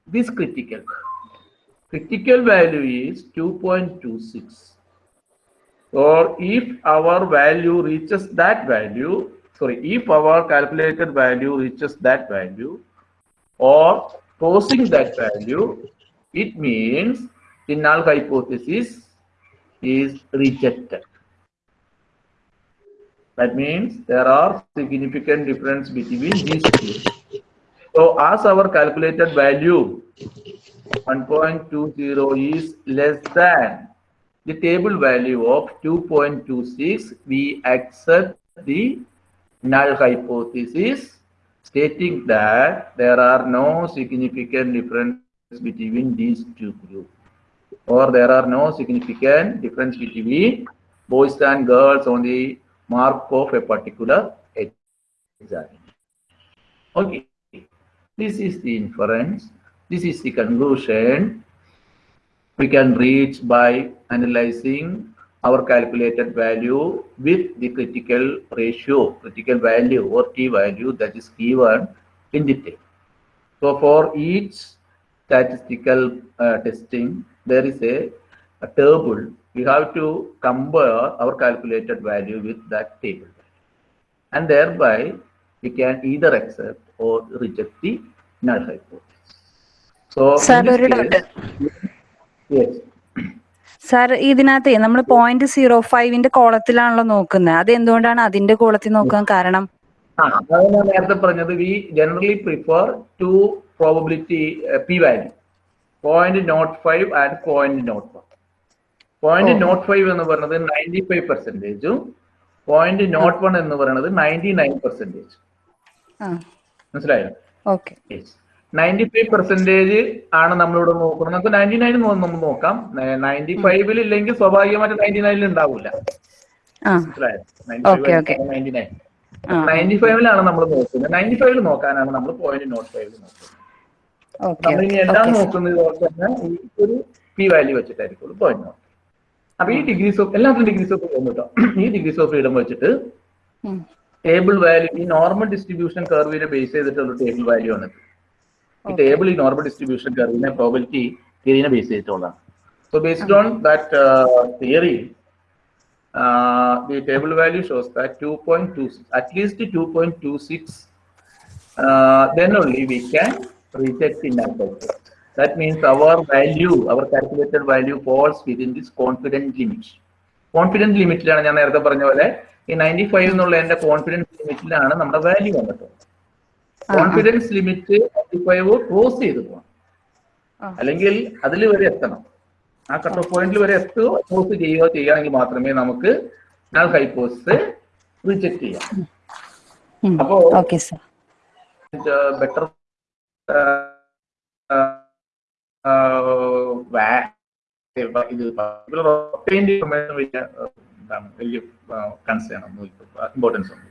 this critical. Critical value is 2.26. Or if our value reaches that value, sorry, if our calculated value reaches that value or crossing that value, it means the null hypothesis is rejected. That means there are significant difference between these two. So as our calculated value 1.20 is less than the table value of 2.26, we accept the null hypothesis stating that there are no significant difference between these two groups or there are no significant difference between boys and girls on the mark of a particular exam. Okay, this is the inference. This is the conclusion we can reach by analyzing our calculated value with the critical ratio, critical value or t value that is given in the table. So for each statistical uh, testing, there is a, a table. We have to compare our calculated value with that table. And thereby, we can either accept or reject the null hypothesis. So, in Sir, this ഒരു case- Yes. sir ഇതിനകത്ത് നമ്മൾ point zero ഫൈവിന്റെ കോളത്തിലാണല്ലോ നോക്കുന്നത് അത് എന്തുകൊണ്ടാണ് അതിന്റെ കോളത്തിൽ നോക്കാൻ കാരണം അതാണ് ഞാൻ നേരത്തെ പറഞ്ഞത് we generally prefer to probability P value point not five and point not one point not five എന്ന് പറയുന്നത് നയന്റി ഫൈവ് പെർസെന്റേജും പോയിന്റ് നോട്ട് വൺ എന്ന് പറയുന്നത് നയന്റി നയൻ പെർസെന്റേജ് ആ. മനസ്സിലായോ? നയന്റി ഫൈവ് പെർസെന്റേജ് ആണ് നമ്മളിവിടെ നോക്കുന്നത്. നമുക്ക് നയന്റി നയൻ നമ്മൾ നോക്കാം. നയന്റി ഫൈവിൽ ഇല്ലെങ്കിൽ സ്വാഭാവികമായിട്ട് നയന്റി നയനിൽ ഉണ്ടാവില്ല. നയന്റി നയൻ ഫൈവിലാണ് നമ്മൾ നോക്കുന്നത്. നയന്റി ഫൈവിൽ നോക്കാനാണ് നമ്മൾ പോയിന്റ് നോട്ട് ഫൈവിൽ നോക്കുന്നത്. നമ്മളിനി എല്ലാം നോക്കുന്നത്? പോലെ തന്നെ ഈ ഒരു പി വാല്യൂ വെച്ചിട്ടായിരിക്കും പോയിന്റ് നോട്ട് അപ്പൊ ഈ ഡിഗ്രീസ് ഓഫ് എല്ലാത്തിനും ഡിഗ്രീസ് ഓഫ് ഫ്രീഡം കേട്ടോ ഈ ഡിഗ്രീസ് ഓഫ് ഫ്രീഡം വെച്ചിട്ട് ടേബിൾ വാല്യൂ ഈ നോർമൽ ഡിസ്ട്രിബ്യൂഷൻ കർവിനെ ബേസ് ചെയ്തിട്ടുള്ള ടേബിൾ വാല്യൂ ആണ്. ഈ ടേബിൾ ഈ നോർമൽ ഡിസ്ട്രിബ്യൂഷൻ കർവിനെ പ്രോബിലിറ്റി തിയറിനെ ബേസ് ചെയ്തിട്ടുള്ളതാണ്. So based on that theory the table value shows that two point two 2.26 at least 2.26 two then only we can reject the null hypothesis. That means our value, our calculated value falls within this confident limit. Confidence ലിമിറ്റിലാണ് ഞാൻ നേരത്തെ പറഞ്ഞ പോലെ ഈ ninety five എന്നുള്ള എന്റെ confidence ലിമിറ്റിലാണ് നമ്മുടെ value വന്നിട്ടുള്ളത്. Confidence limit five cross ചെയ്ത് പോകണം. അല്ലെങ്കിൽ അതിൽ വരെ എത്തണം. ആ കട്ട് ഓഫ് പോയിന്റിൽ വരെ എത്തുകയോ ക്രോസ് ചെയ്യുകയോ ചെയ്യുകയാണെങ്കിൽ മാത്രമേ നമുക്ക് നൾ ഹൈപ്പോസിസ് റിജക്ട് ചെയ്യാം. അപ്പോ okay സർ ബെറ്റർ ഇത് obtained information വലിയ uh, എന്താണ് വലിയ കൺസേൺ ഒന്നും ഇമ്പോർട്ടൻസ് ഒന്നും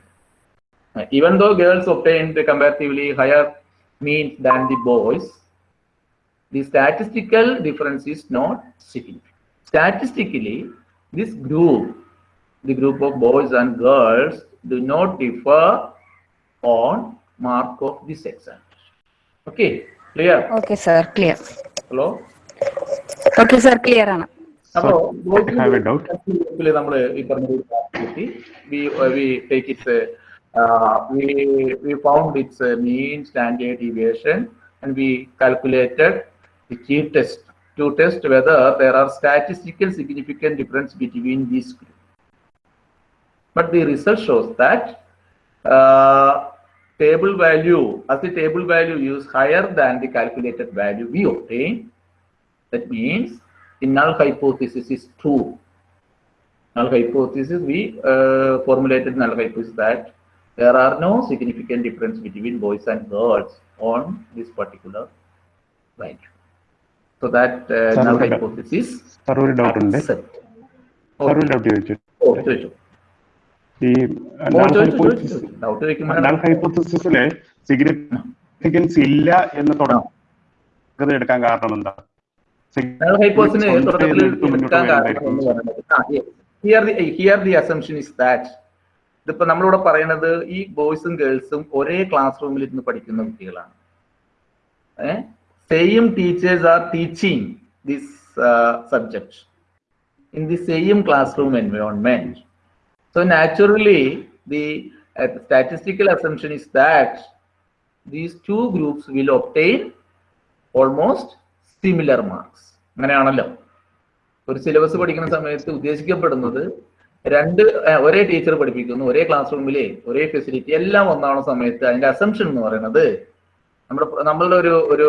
even though girls obtained comparatively higher means than the boys the statistical difference is not significant statistically this group the group of boys and girls do not differ on mark of this examination okay clear okay sir clear hello okay sir clear ആണ് അപ്പോ I have a doubt. നമ്മൾ ഈ പറഞ്ഞ V we take it's V V found it's mean standard deviation and we calculated the key test to test whether there are statistical significant difference between these groups. But the result shows that uh, table value, as the table value is higher than the calculated value we obtain, that means the null hypothesis is true. Null hypothesis, we uh, formulated null hypothesis that there are no significant difference between boys and girls on this particular value. So that uh, Sir, null okay. hypothesis sir ഒരു doubt ഉണ്ട് accept. Sir ഒരു doubt ചോദിച്ചു ഓ, ചോദിച്ചോ. ഈ null ഹൈപ്പോത്തസിസിലെ significance ഇല്ല എന്ന് തുടങ്ങും. എടുക്കാൻ കാരണം എന്താ here the assumption is that ഇതിപ്പോ നമ്മളിവിടെ പറയുന്നത് ഈ ബോയ്സും ഗേൾസും ഒരേ ക്ലാസ് റൂമിൽ ഇരുന്ന് പഠിക്കുന്ന കുട്ടികളാണ്. Same teachers are teaching this subject in the same classroom environment So naturally, the uh, statistical assumption is that these two groups will obtain almost similar marks. അങ്ങനെയാണല്ലോ ഒരു സിലബസ് പഠിക്കുന്ന സമയത്ത് ഉദ്ദേശിക്കപ്പെടുന്നത് രണ്ട് ഒരേ ടീച്ചർ പഠിപ്പിക്കുന്നു ഒരേ ക്ലാസ് റൂമിലെ ഒരേ ഫെസിലിറ്റി എല്ലാം ഒന്നാണ് സമയത്ത് അതിന്റെ അസംഷൻ എന്ന് പറയുന്നത് നമ്മുടെ നമ്മളുടെ ഒരു ഒരു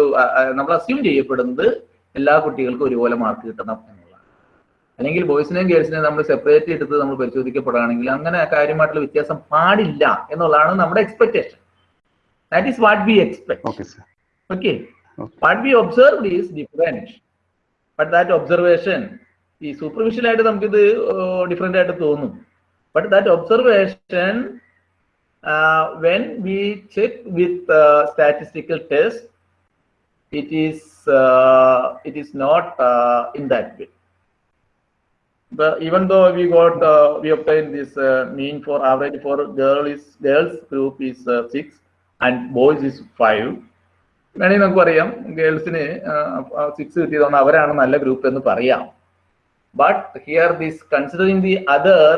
നമ്മൾ അസ്യൂം ചെയ്യപ്പെടുന്നത് എല്ലാ കുട്ടികൾക്കും ഒരുപോലെ മാർക്ക് കിട്ടണം അല്ലെങ്കിൽ ബോയ്സിനെയും ഗേൾസിനെയും നമ്മൾ സെപ്പറേറ്റ് എടുത്ത് നമ്മൾ പരിശോധിക്കപ്പെടുകയാണെങ്കിൽ അങ്ങനെ കാര്യമായിട്ടുള്ള വ്യത്യാസം പാടില്ല എന്നുള്ളതാണ് നമ്മുടെ expectation that is what we expect okay. What we observe is different but that observation ഈ സൂപ്പർഫിഷ്യൽ ആയിട്ട് നമുക്കിത് ഡിഫറെന്റ് ആയിട്ട് തോന്നും. But that observation when we check with statistical test it is it is not in that in but even though we got uh, we obtained this uh, mean for average for girl is girls group is uh, six and boys is five. വേണമെങ്കിൽ നമുക്ക് പറയാം ഗേൾസിന് six കിട്ടിയതുകൊണ്ട് അവരാണ് നല്ല group എന്ന് പറയാം. But here this considering the other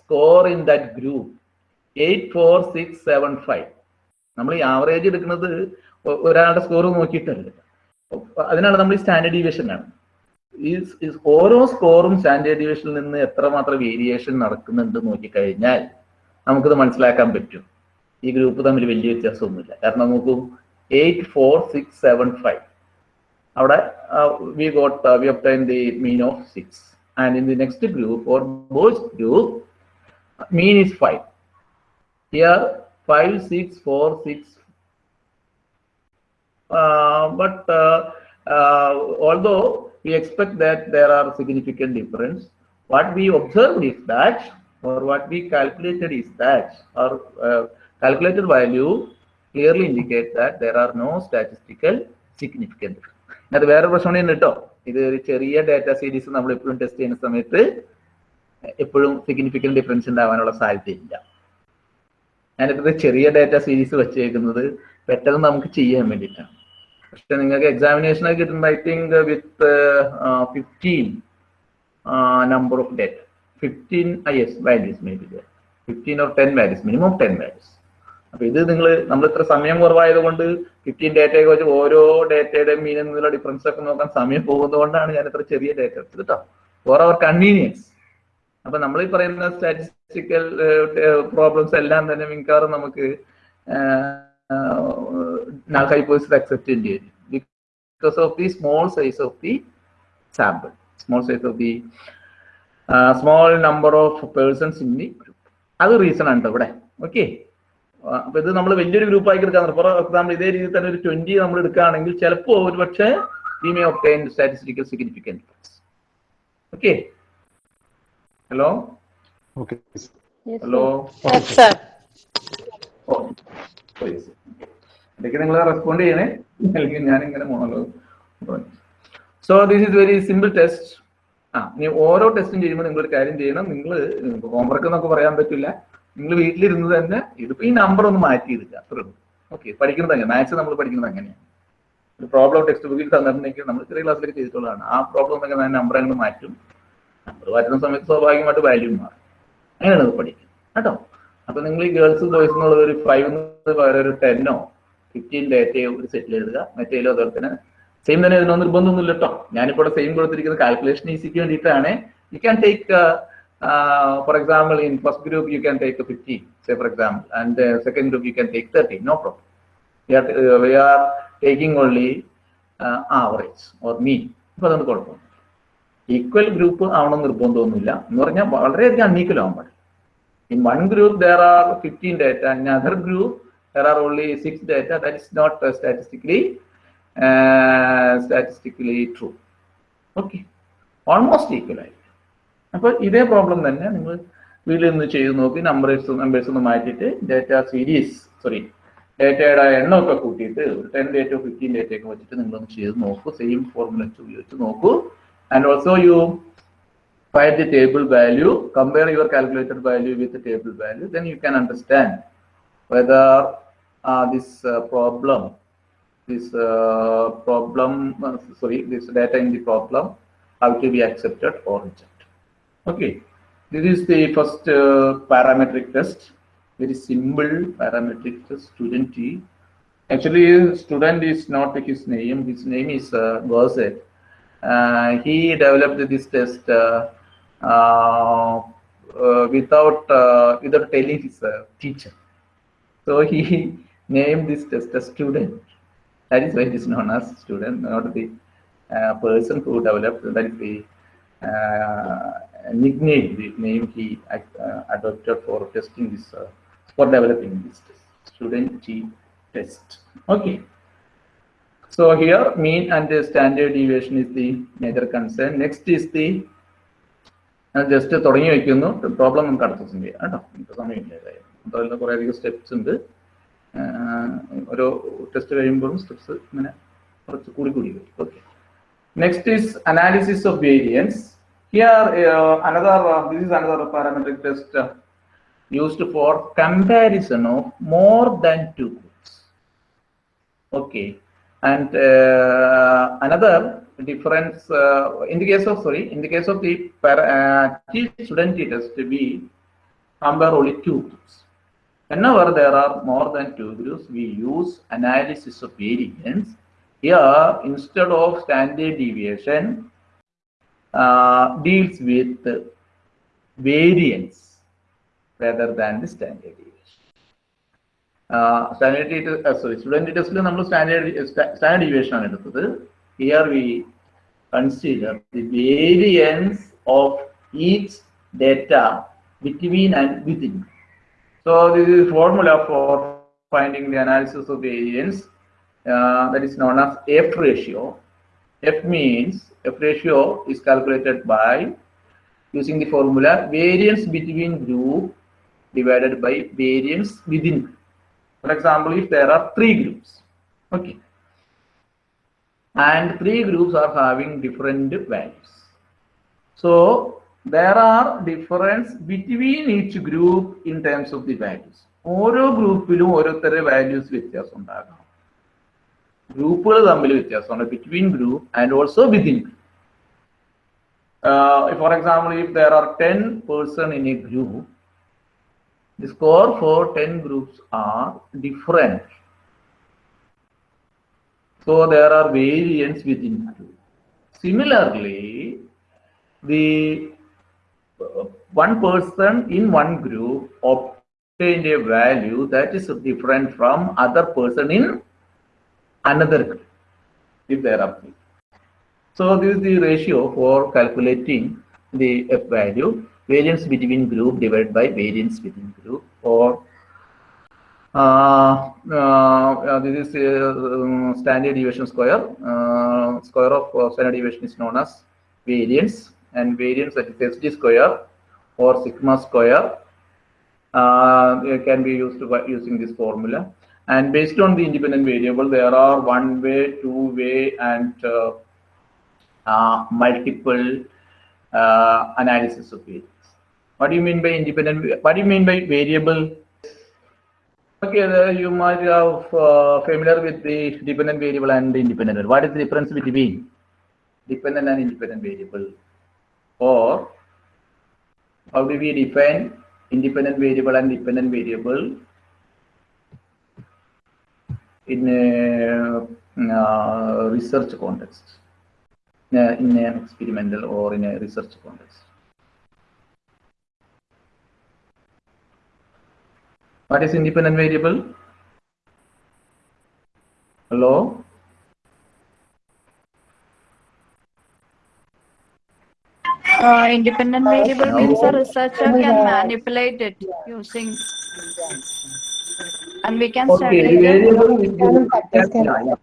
score in that group eight four six seven five നമ്മൾ ഈ average എടുക്കുന്നത് ഒരാളുടെ സ്കോർ നോക്കിയിട്ടല്ല. അതിനാണ് നമ്മൾ ഈ സ്റ്റാൻഡേർഡ് ഡീവിയേഷൻ ആണ്. ഈ ഓരോ സ്കോറും സ്റ്റാൻഡേർഡ് ഡിവിഷനിൽ നിന്ന് എത്രമാത്രം വേരിയേഷൻ നടക്കുന്നുണ്ട് നോക്കിക്കഴിഞ്ഞാൽ നമുക്കിത് മനസ്സിലാക്കാൻ പറ്റും. ഈ ഗ്രൂപ്പ് തമ്മിൽ വലിയ വ്യത്യാസമൊന്നുമില്ല. കാരണം നോക്കൂ eight four six seven five അവിടെ we got we obtain the mean of six and in the next group or boys group mean is five here five six four six but although we expect that there are significant difference, what we observed is that, or what we calculated is that, our uh, calculated value clearly indicate that there are no statistical significant. അത് വേറെ പ്രശ്നം കേട്ടോ ഇത് ഒരു ചെറിയ data series നമ്മൾ എപ്പോഴും test ചെയ്യുന്ന സമയത്ത് എപ്പോഴും സിഗ്നിഫിക്കന്റ് ഡിഫറൻസ് ഉണ്ടാവാനുള്ള സാധ്യതയില്ല ഞാനിപ്പോ ഇത് ചെറിയ ഡാറ്റ സീരീസ് വെച്ചേക്കുന്നത് പെട്ടെന്ന് നമുക്ക് ചെയ്യാൻ വേണ്ടിയിട്ടാണ് പക്ഷെ നിങ്ങൾക്ക് എക്സാമിനേഷൻ ഒക്കെ കിട്ടുന്നത് I think with fifteen number of date fifteen is values may be fifteen or ten values minimum ten values അപ്പൊ ഇത് നിങ്ങൾ നമ്മൾ ഇത്ര സമയം കുറവായതുകൊണ്ട് ഫിഫ്റ്റീൻ ഡേറ്റയൊക്കെ വെച്ച് ഓരോ ഡേറ്റയുടെയും മീൻ എന്നുള്ള ഡിഫറൻസ് ഒക്കെ നോക്കാൻ സമയം പോകുന്നതുകൊണ്ടാണ് ഞാൻ ഇത്ര ചെറിയ ഡേറ്റ എടുത്തത് കേട്ടോ ഫോർ അവർ കൺവീനിയൻസ് അപ്പൊ നമ്മൾ ഈ പറയുന്ന സ്റ്റാറ്റിസ്റ്റിക്കൽ പ്രോബ്ലംസ് എല്ലാം തന്നെ മിക്കവാറും നമുക്ക് null hypothesis accept ചെയ്യേണ്ടി വരും because of the small size of the sample, small size of the uh, small number of persons in the group. അത് റീസൺ ആണ് ഇവിടെ ഓക്കെ അപ്പൊ ഇത് നമ്മൾ വലിയൊരു ഗ്രൂപ്പ് ആക്കി എടുക്കാൻ ഫോർ എക്സാമ്പിൾ ഇതേ രീതിയിൽ തന്നെ ഒരു ട്വന്റി നമ്മൾ എടുക്കുകയാണെങ്കിൽ ചിലപ്പോൾ ഒരു പക്ഷേ we may obtain statistical significance okay hello hello. ഓ ഇടയ്ക്ക് നിങ്ങൾ റെസ്പോണ്ട് ചെയ്യണേ. അല്ലെങ്കിൽ ഞാൻ ഇങ്ങനെ monologue so this is very simple test ആ ഇനി ഓരോ ടെസ്റ്റും ചെയ്യുമ്പോൾ നിങ്ങൾ ഒരു കാര്യം ചെയ്യണം. നിങ്ങൾ ഹോംവർക്ക് എന്നൊക്കെ പറയാൻ പറ്റില്ല. നിങ്ങൾ വീട്ടിലിരുന്ന് തന്നെ ഇതിപ്പോ ഈ നമ്പർ ഒന്ന് മാറ്റി എടുക്കുക. അത്രേ ഉള്ളൂ. ഓക്കെ പഠിക്കുന്നത് അങ്ങനെ. മാത്സ് നമ്മൾ പഠിക്കുന്നത് അങ്ങനെയാണ്. ഒരു പ്രോബ്ലം ടെക്സ്റ്റ് ബുക്കിൽ തന്നിട്ടുണ്ടെങ്കിൽ നമ്മൾ ചെറിയ ക്ലാസ്സിലേക്ക് ചെയ്തിട്ടുള്ളതാണ്. ആ പ്രോബ്ലം എന്നൊക്കെ ഞാൻ നമ്പർ അങ്ങ് മാറ്റും. നമ്പർ മാറ്റുന്ന സമയത്ത് സ്വാഭാവികമായിട്ട് വാല്യൂ മാറും. അങ്ങനെയാണ് പഠിക്കുന്നത് കേട്ടോ? അപ്പൊ നിങ്ങൾ ഈ ഗേൾസ് ബോയ്സ് എന്നുള്ളത് ഒരു ഫൈവ് പകരം ഒരു ടെന്നോ ഫിഫ്റ്റീൻ ഡേറ്റയോ ഒരു സെറ്റിൽ എഴുതുക. മറ്റേലോ അതുപോലെ തന്നെ സെയിം തന്നെ ഇതിനൊന്നും നിർബന്ധമൊന്നുമില്ല കേട്ടോ ഞാനിപ്പോൾ സെയിം കൊടുത്തിരിക്കുന്ന കാൽക്കുലേഷൻ ഈസിക്ക് വേണ്ടിയിട്ടാണ്. You can take for example in first group you can take fifteen say for example and second group you can take thirteen no problem we are uh, only are or or അപ്പൊ അതുകൊണ്ട് കുഴപ്പമില്ല. Equal group ആവണം നിർബന്ധമൊന്നുമില്ല. എന്ന് പറഞ്ഞാൽ വളരെയധികം unequal ആവാൻ പാടില്ല. In one group there are fifteen data in other group there are only six data that is not statistically statistically true okay almost equal ആയി. അപ്പോൾ ഇതേ പ്രോബ്ലം തന്നെ നിങ്ങൾ വീട്ടിൽ നിന്ന് ചെയ്ത് നോക്കി നമ്പേഴ്സ് നമ്പേഴ്സ് ഒന്ന് മാറ്റിയിട്ട് ഡേറ്റ സീരീസ് സോറി ഡേറ്റയുടെ എണ്ണമൊക്കെ കൂട്ടിയിട്ട് ഒരു ടെൻ ഡേറ്റോ ഫിഫ്റ്റീൻ ഡേറ്റ ഒക്കെ വെച്ചിട്ട് നിങ്ങളൊന്ന് ചെയ്ത് നോക്കൂ. സെയിം ഫോർമുല ഉപയോഗിച്ച് നോക്കൂ. And also you find the table value, compare your calculated value with the table value, then you can understand whether uh, this uh, problem, this uh, problem, uh, sorry, this data in the problem, how to be accepted or rejected. Okay, this is the first uh, parametric test, very simple parametric test, student T. Actually, student is not his name, his name is uh, he developed this test uh, without uh, without telling his uh, teacher. So he named this test as student. That is why it is known as student, not the uh, person who developed. That is the uh, nickname, the name he uh, adopted for testing this, uh, for developing this test. Student T test. Okay. So here mean and the standard deviation is the major concern. Next is the just തുടങ്ങി വെക്കുന്നു problem നമുക്ക് അടുത്ത ദിവസം ചെയ്യാം കേട്ടോ നമുക്ക് സമയമില്ല അപ്പോൾ അതിൽ കുറേ അധികം സ്റ്റെപ്സ് ഉണ്ട് ആഹ് ഓരോ ടെസ്റ്റ് കഴിയുമ്പോഴും സ്റ്റെപ്സ് ഇങ്ങനെ കുറച്ച് കൂടി കൂടി വരും okay next is analysis of variance here another this is another parametric test used for comparison of more than two groups okay and uh, another difference uh, in the case of sorry in the case of the para, uh, T student T test we compare only two groups whenever there are more than two groups we use analysis of variance here instead of standard deviation uh, deals with variance rather than the standard deviation standard sorry student ടെസ്റ്റിൽ നമ്മൾ standard standard deviation ആണ് എടുത്തത് here we consider the variance of each data between and within so this is formula for finding the analysis of variance uh, that is known as F ratio. F means F ratio is calculated by using the formula variance between group divided by variance within. For example, if there are three groups, okay, and three groups are having different values. So there are difference between each group in terms of the values. ഓരോ ഗ്രൂപ്പിലും ഓരോരുത്തരുടെ values വ്യത്യാസം ഉണ്ടാകാം ഗ്രൂപ്പുകൾ തമ്മിൽ വ്യത്യാസമുണ്ട് between group and also within group for example if there are ten person in a group the score for 10 groups are different. So there are variants within group. Similarly, the uh, one person in one group obtained a value that is different from other person in another group, if there are three. So this is the ratio for calculating the F value, variance between group divided by variance within group or uh, uh, uh, this is uh, um, standard deviation square. Uh, square of uh, standard deviation is known as variance and variance that is SG square or sigma square uh, can be used by using this formula. And based on the independent variable, there are one way, two way, and uh, uh, multiple uh, analysis of variance. What do you mean by independent? What do you mean by variable? Okay, you might have uh, familiar with the dependent variable and the independent. What is the difference between dependent and independent variable? Or how do we define independent variable and dependent variable in a research context, in, a, in an experimental or in a research context? What is independent variable? Hello? Uh, independent variable means a researcher can manipulate it using, and we can Okay, study the the variable which the, yeah, yeah.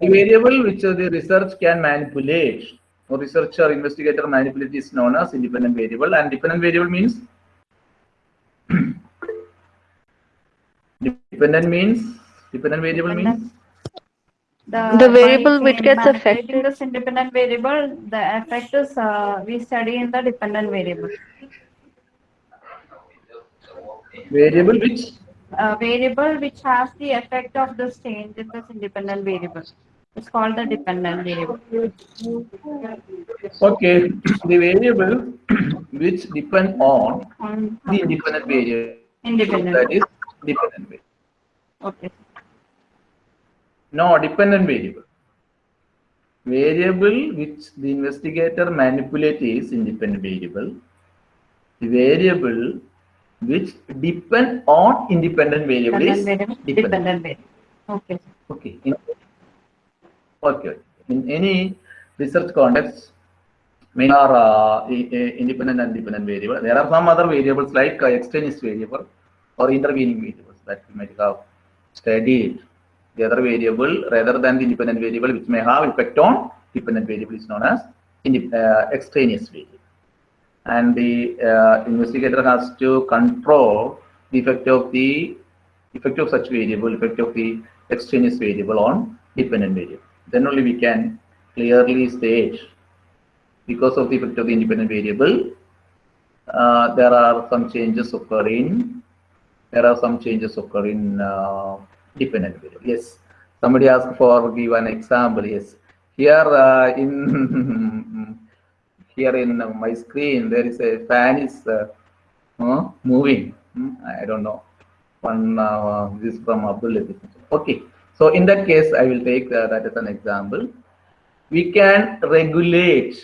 the variable which the research can manipulate or researcher investigator manipulate is known as independent variable and dependent variable means? (clears throat) Dependent means dependent variable means The variable which gets manipulating affected. This independent variable, the effect is, uh, we study in the dependent variable. variable which Uh, variable which has the effect of this change in this independent variable. It's called the dependent variable. okay the variable which depend on On the independent variable independent, that is dependent variable okay. No dependent variable. Variable which the investigator manipulate is independent variable. The variable which depend on independent variable is Dependent variable, dependent. dependent variable. Okay. okay in, okay in any research context many are uh, independent and dependent variable. There are some other variables like uh, extraneous variable or intervening variables that we might have studied the other variable rather than the independent variable which may have effect on dependent variable is known as uh, extraneous variable and the uh, investigator has to control the effect of the effect of such variable, effect of the extraneous variable on dependent variable. Then only we can clearly state because of the effect of the independent variable, uh, there are some changes occurring. There are some changes occurring uh, dependent variable. Yes, somebody asked for give an example. Yes, here uh, in (laughs) here in my screen there is a fan is uh, moving. Hmm, I don't know. One uh, this is from Abdul Okay, so in that case, I will take uh, that as an example. We can regulate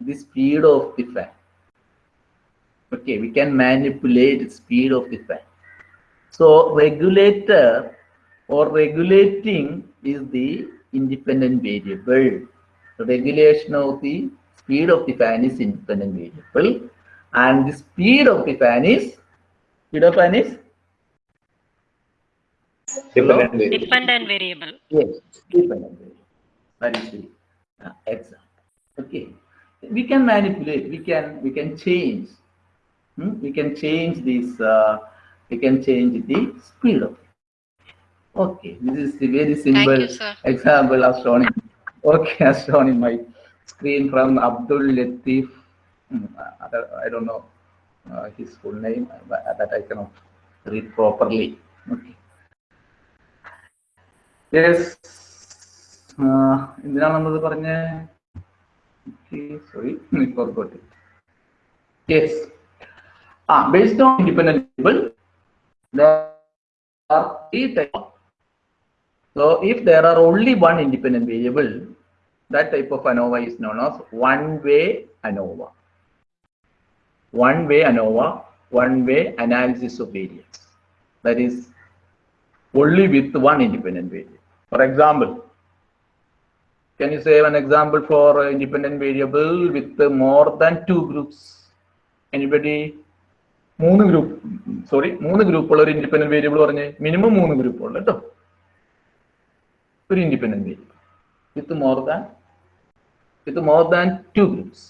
the speed of the fan. Okay, we can manipulate the speed of the fan. So regulator or regulating is the independent variable. The regulation of the speed of the fan is independent variable and the speed of the fan is speed of fan is Dependent variable. Dependent variable. Yes, dependent variable. That is the uh, example. Okay, we can manipulate. We can we can change. Hmm? We can change this. Uh, we can change the speed of it. Okay, this is the very simple you, sir. example as shown. In, okay, (laughs) as shown in my screen from Abdul Latif. Hmm, other- I don't know uh, his full name, but that I cannot read properly. Okay. Yes എന്തിനാണ് നമ്മളത് പറഞ്ഞ sorry (laughs) forgot yes ആ based on independent variable there are three types so if there are only one independent variable that type of ANOVA is known as one way ANOVA one way ANOVA one way analysis of variance that is only with one independent variable. For example, can you say an example for an independent variable with uh, more than two groups? Anybody? മൂന്ന് group sorry മൂന്ന് ഗ്രൂപ്പുള്ള ഒരു independent variable പറഞ്ഞ് minimum മൂന്ന് ഗ്രൂപ്പുള്ള കേട്ടോ ഒരു independent variable with more than with more than to groups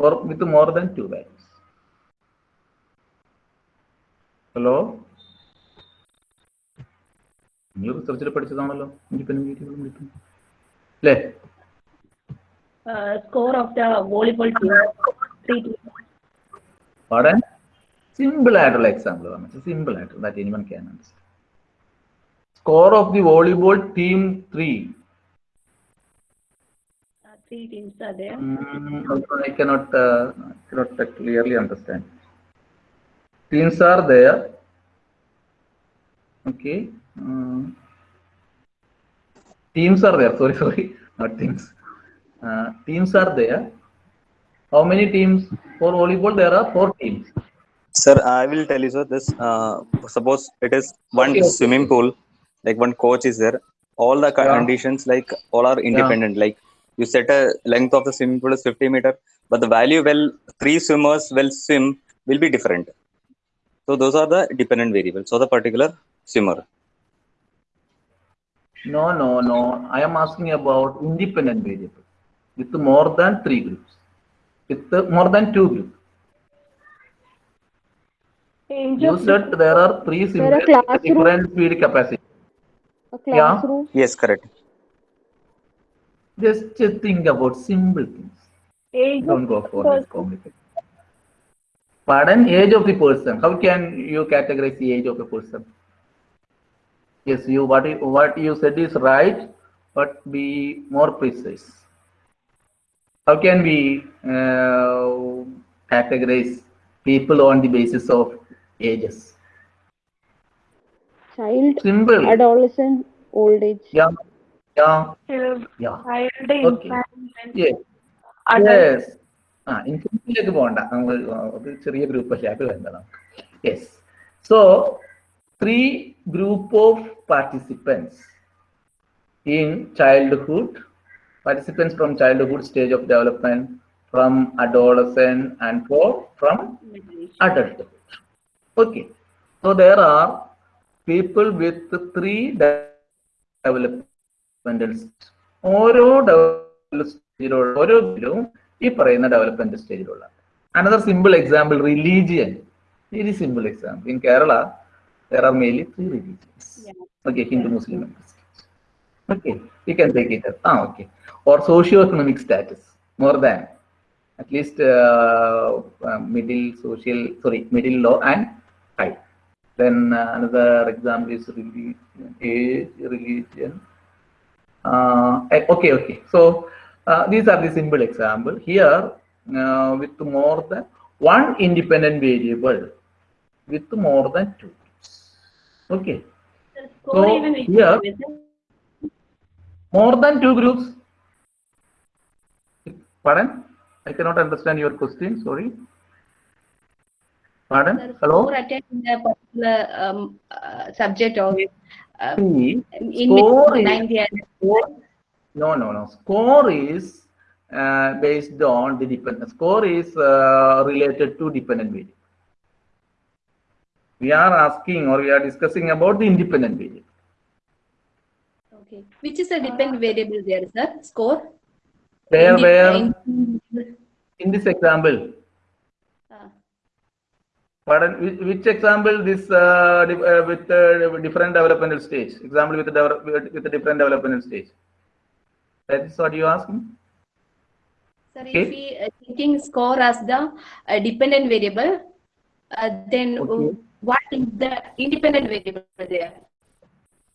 or with more than two values. Hello നിങ്ങൾ റിസർച്ചിൽ പഠിച്ചതാണല്ലോ independent variable കിട്ടും അല്ലേ Uh, score of the volleyball team. Three teams. പാടാൻ സിമ്പിൾ ആയിട്ടുള്ള example പറഞ്ഞു സിമ്പിൾ ആയിട്ട് that anyone can understand score of the volleyball team three? Three teams are there. Mm, I cannot, uh, cannot clearly understand. Teams are there. Okay. Teams are there. Sorry, (laughs) sorry, not teams. Uh, teams are there. How many teams for volleyball? There are four teams. Sir, I will tell you, sir. This uh, suppose it is one okay, swimming okay. pool like one coach is there, all the Yeah. conditions, like, all are independent, like, you set a length of the swimming pool is 50 meter, but the value well, three swimmers will swim will be different. So those are the dependent variables, so the particular swimmer. No, no, no. I am asking about independent variable with more than three groups, with more than two groups. Age You of said there are three There are symbols with different speed capacity. A classroom. Yes, correct. Just think about simple things. Age Don't of go for person. this complicated. Pardon, age of the person. How can you categorize the age of a person? Yes, you what you, what you said is right, but be more precise. How can we uh, categorize people on the basis of ages? Child, Simple. adolescent, old age. Yeah, yeah, Child, yeah. child, Okay. infant, Yes. adult. Yes. ആ ഇൻഫിനിറ്റിയിലേക്ക് പോകണ്ട നമ്മൾ അത് ചെറിയ group അല്ലേ അത് വേണ്ടതാണ് yes so three group of participants in childhood participants from childhood stage of development from adolescent and four from adulthood. Okay. So there are people with three developmental stages. ഓരോ oro സ്റ്റേജിലുള്ള ഓരോ ഗ്രൂപ്പും ഈ പറയുന്ന development സ്റ്റേജിലുള്ള another simple example religion very simple example in Kerala there are mainly three religions. Okay, Hindu, Muslim, and Christian. Okay, we can take it up. Ah, okay. Or socio-economic status, more than at least uh, uh, middle social, sorry, middle low and. Then uh, another example is religion, age, religion. Uh, eh, okay, okay. So uh, these are the simple example. Here, uh, with more than one independent variable, with more than two. Okay. So, here- More than two groups. Pardon? I cannot understand your question. Sorry. Pardon? Hello? score attending a particular um, uh, subject or uh, See, in Score is- line they are. score, no, no, no. Score is uh, based on the dependent. Score is uh, related to dependent variable. We are asking or we are discussing about the independent variable. Okay. Which is a dependent variable there, sir? Score? Where, Indi- where, in- in this example, uh, Pardon, which, which example this uh, di- uh, with uh, different developmental stage? Example with a develop, with with a different developmental stage. That is what you asking? Sir, Okay. if we uh, taking score as the uh, dependent variable, uh, then uh, Okay. what is the independent variable there?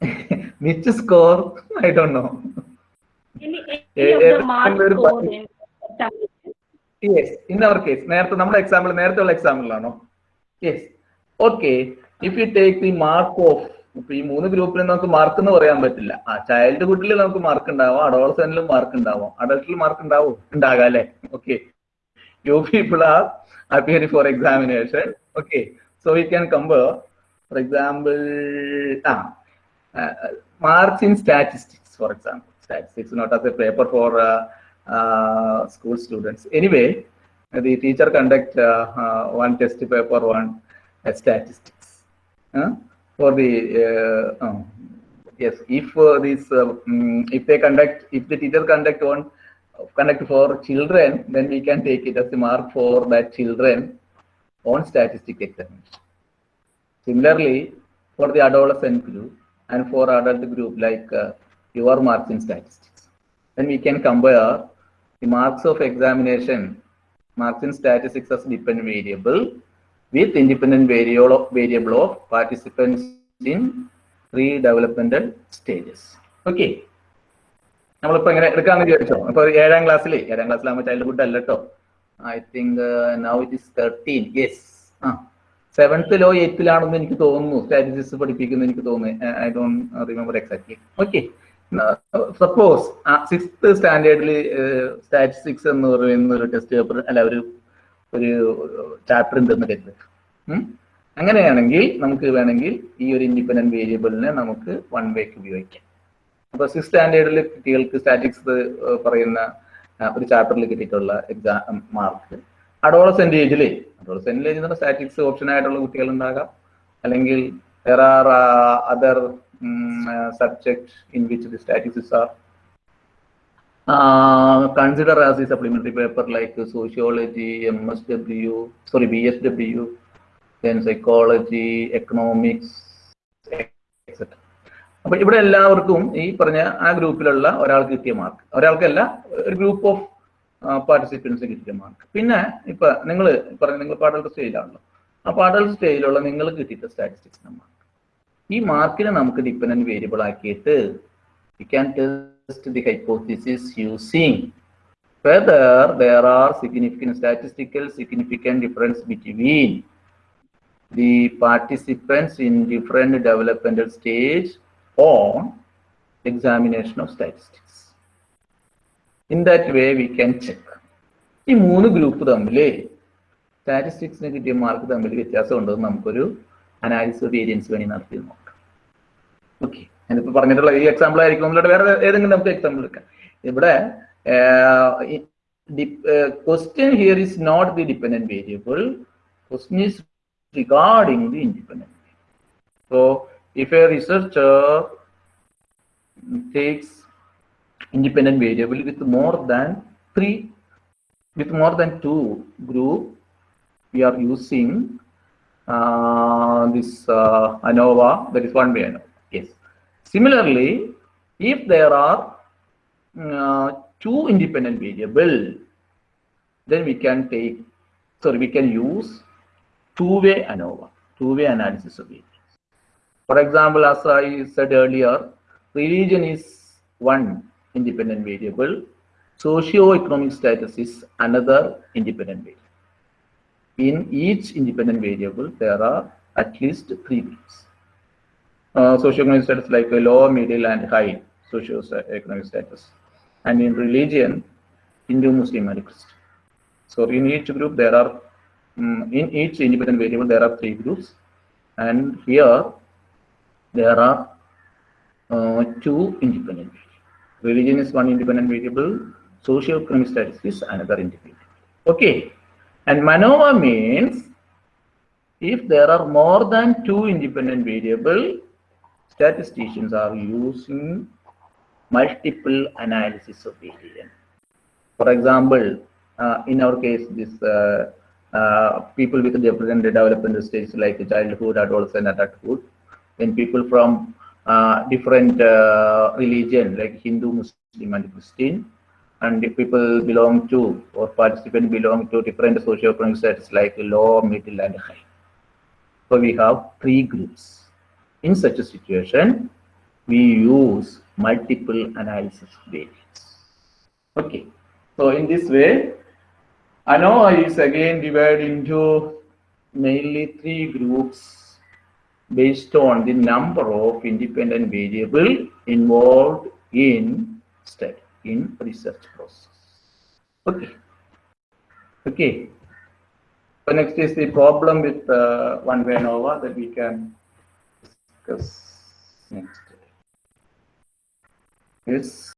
(laughs) Which score? I don't know. Any, Eh, (laughs) any of eh, the mark very score funny. in examination. Yes, in our case, നേരത്തെ നമ്മുടെ example നേരത്തെ example ആണോ Yes okay if you take the mark of ഇപ്പൊ ഈ മൂന്ന് ഗ്രൂപ്പിലും നമുക്ക് mark എന്ന് പറയാൻ പറ്റില്ല. ആ ചൈൽഡ് ഹുഡിൽ നമുക്ക് മാർക്ക് ഉണ്ടാവാം അഡോളസെന്റിലും മാർക്ക് ഉണ്ടാവാം അഡൾട്ടിൽ മാർക്ക് ഉണ്ടാവും ഉണ്ടാകാം അല്ലെ? Okay you people are appear for examination okay so we can compare for example ah marks in statistics for example statistics not as a paper for school students anyway the teacher conduct uh, uh, one test paper, one uh, statistics. For the um, yes, if this mm, if they conduct, if the teacher conduct one conduct for children, then we can take it as a mark for that children on statistic examination. Similarly, for the adolescent group and for adult group, like uh, your marks in statistics, then we can compare the marks of examination, marks in statistics as dependent variable with independent variable of, variable of participants in three developmental stages. Okay. നമ്മളിപ്പോ എങ്ങനെ എടുക്കാന്ന് വിചാരിച്ചോ ഏഴാം ക്ലാസ്സിൽ ഏഴാം ക്ലാസ്സിലാകുമ്പോൾ childhood അല്ല കേട്ടോ I think now it is thirteen yes ആ. സെവൻത്തിലോ എയ്ത്തിലാണെന്ന് എനിക്ക് തോന്നുന്നു. സ്റ്റാറ്റിസ്റ്റിക്സ് പഠിപ്പിക്കുന്നു എനിക്ക് തോന്നുന്നു. I don't remember exactly okay suppose sixth സ്റ്റാൻഡേർഡിൽ statistics എന്ന് പറയുന്ന ഒരു ടെസ്റ്റ് പേപ്പർ അല്ല ഒരു ഒരു ചാപ്റ്റർ ഉണ്ടെന്ന് കരുത് അങ്ങനെയാണെങ്കിൽ നമുക്ക് വേണമെങ്കിൽ ഈ ഒരു ഇൻഡിപെൻഡന്റ് വേരിയബിളിനെ നമുക്ക് വൺ വേക്ക് ഉപയോഗിക്കാം. അപ്പോൾ സിക്സ് സ്റ്റാൻഡേർഡിൽ കുട്ടികൾക്ക് സ്റ്റാറ്റിക്സ് പറയുന്ന ഒരു ചാപ്റ്ററിൽ കിട്ടിയിട്ടുള്ള എക്സാം മാർക്ക് അഡോളസെന്റ് ഏജിൽ അഡോളസെന്റ് ഏജ് എന്ന് സ്റ്റാറ്റിക്സ് ഓപ്ഷൻ ആയിട്ടുള്ള കുട്ടികൾ ഉണ്ടാകാം അല്ലെങ്കിൽ വേറെ are uh, subject in which the statistics are uh, considered as a supplementary paper like sociology, MSW, sorry, BSW, then psychology, economics, etc. അപ്പൊ ഇവിടെ എല്ലാവർക്കും ഈ പറഞ്ഞ ആ ഗ്രൂപ്പിലുള്ള ഒരാൾക്ക് കിട്ടിയ മാർക്ക് ഒരാൾക്കല്ല ഒരു ഗ്രൂപ്പ് ഓഫ് പാർട്ടിസിപ്പൻസ് കിട്ടിയ മാർക്ക് പിന്നെ ഇപ്പൊ നിങ്ങൾ പറഞ്ഞ നിങ്ങൾ പാഡൽ സ്റ്റേജിലാണല്ലോ ആ പാഡൽ സ്റ്റേജിലുള്ള നിങ്ങൾ കിട്ടിയിട്ട് സ്റ്റാറ്റിസ്റ്റിക്സ് മാർക്ക് ഈ മാർക്കിനെ നമുക്ക് ഡിപ്പെൻഡന്റ് വേരിയബിൾ ആക്കിയിട്ട് we can test the hypothesis using whether there are significant statistical significant difference between the participants in different developmental stage on examination of statistics. In that way, we can check. ഈ മൂന്ന് group തമ്മിൽ സ്റ്റാറ്റിസ്റ്റിക്സിന് കിട്ടിയ mark തമ്മിൽ വ്യത്യാസം ഉണ്ടെന്ന് നമുക്കൊരു analysis variance വേണ്ടി നടത്തി നോക്കാം ഓക്കെ ഞാനിപ്പോ പറഞ്ഞിട്ടുള്ള ഈ എക്സാമ്പിൾ ആയിരിക്കും നമ്മളുടെ വേറെ ഏതെങ്കിലും നമുക്ക് എക്സാമ്പിൾ എടുക്കാം ഇവിടെ question here is not the dependent variable question is regarding the independent so if A researcher takes independent variable with more than three with more than two group we are using uh, this uh, ANOVA that is one way ANOVA yes similarly if there are uh, two independent variable then we can take sorry we can use two-way ANOVA two-way analysis of variance for example as I said earlier religion is one independent variable. Socio-economic status is another independent variable. In each independent variable there are at least three groups uh, socio-economic status like a low middle and high socio-economic status and in religion hindu muslim and christian so in each group there are mm, in each independent variable there are three groups and here there are uh, two independent variables. Religion is one independent variable, socio-economic status is another independent. Okay. And MANOVA means if there are more than two independent variable, statisticians are using multiple analysis of variance. For example, uh, in our case, this uh, uh, people with different developmental stages like childhood, adolescent, adulthood, then people from uh, different uh, religion like Hindu, Muslim, and Christian, and the people belong to or participant belong to different socio-economic status like low, middle, and high. So we have three groups. In such a situation, we use multiple analysis variance. Okay. So in this way, ANOVA is again divided into mainly three groups based on the number of independent variable involved in study, in research process. Okay. Okay. So next is the problem with uh, one-way ANOVA that we can discuss next. It's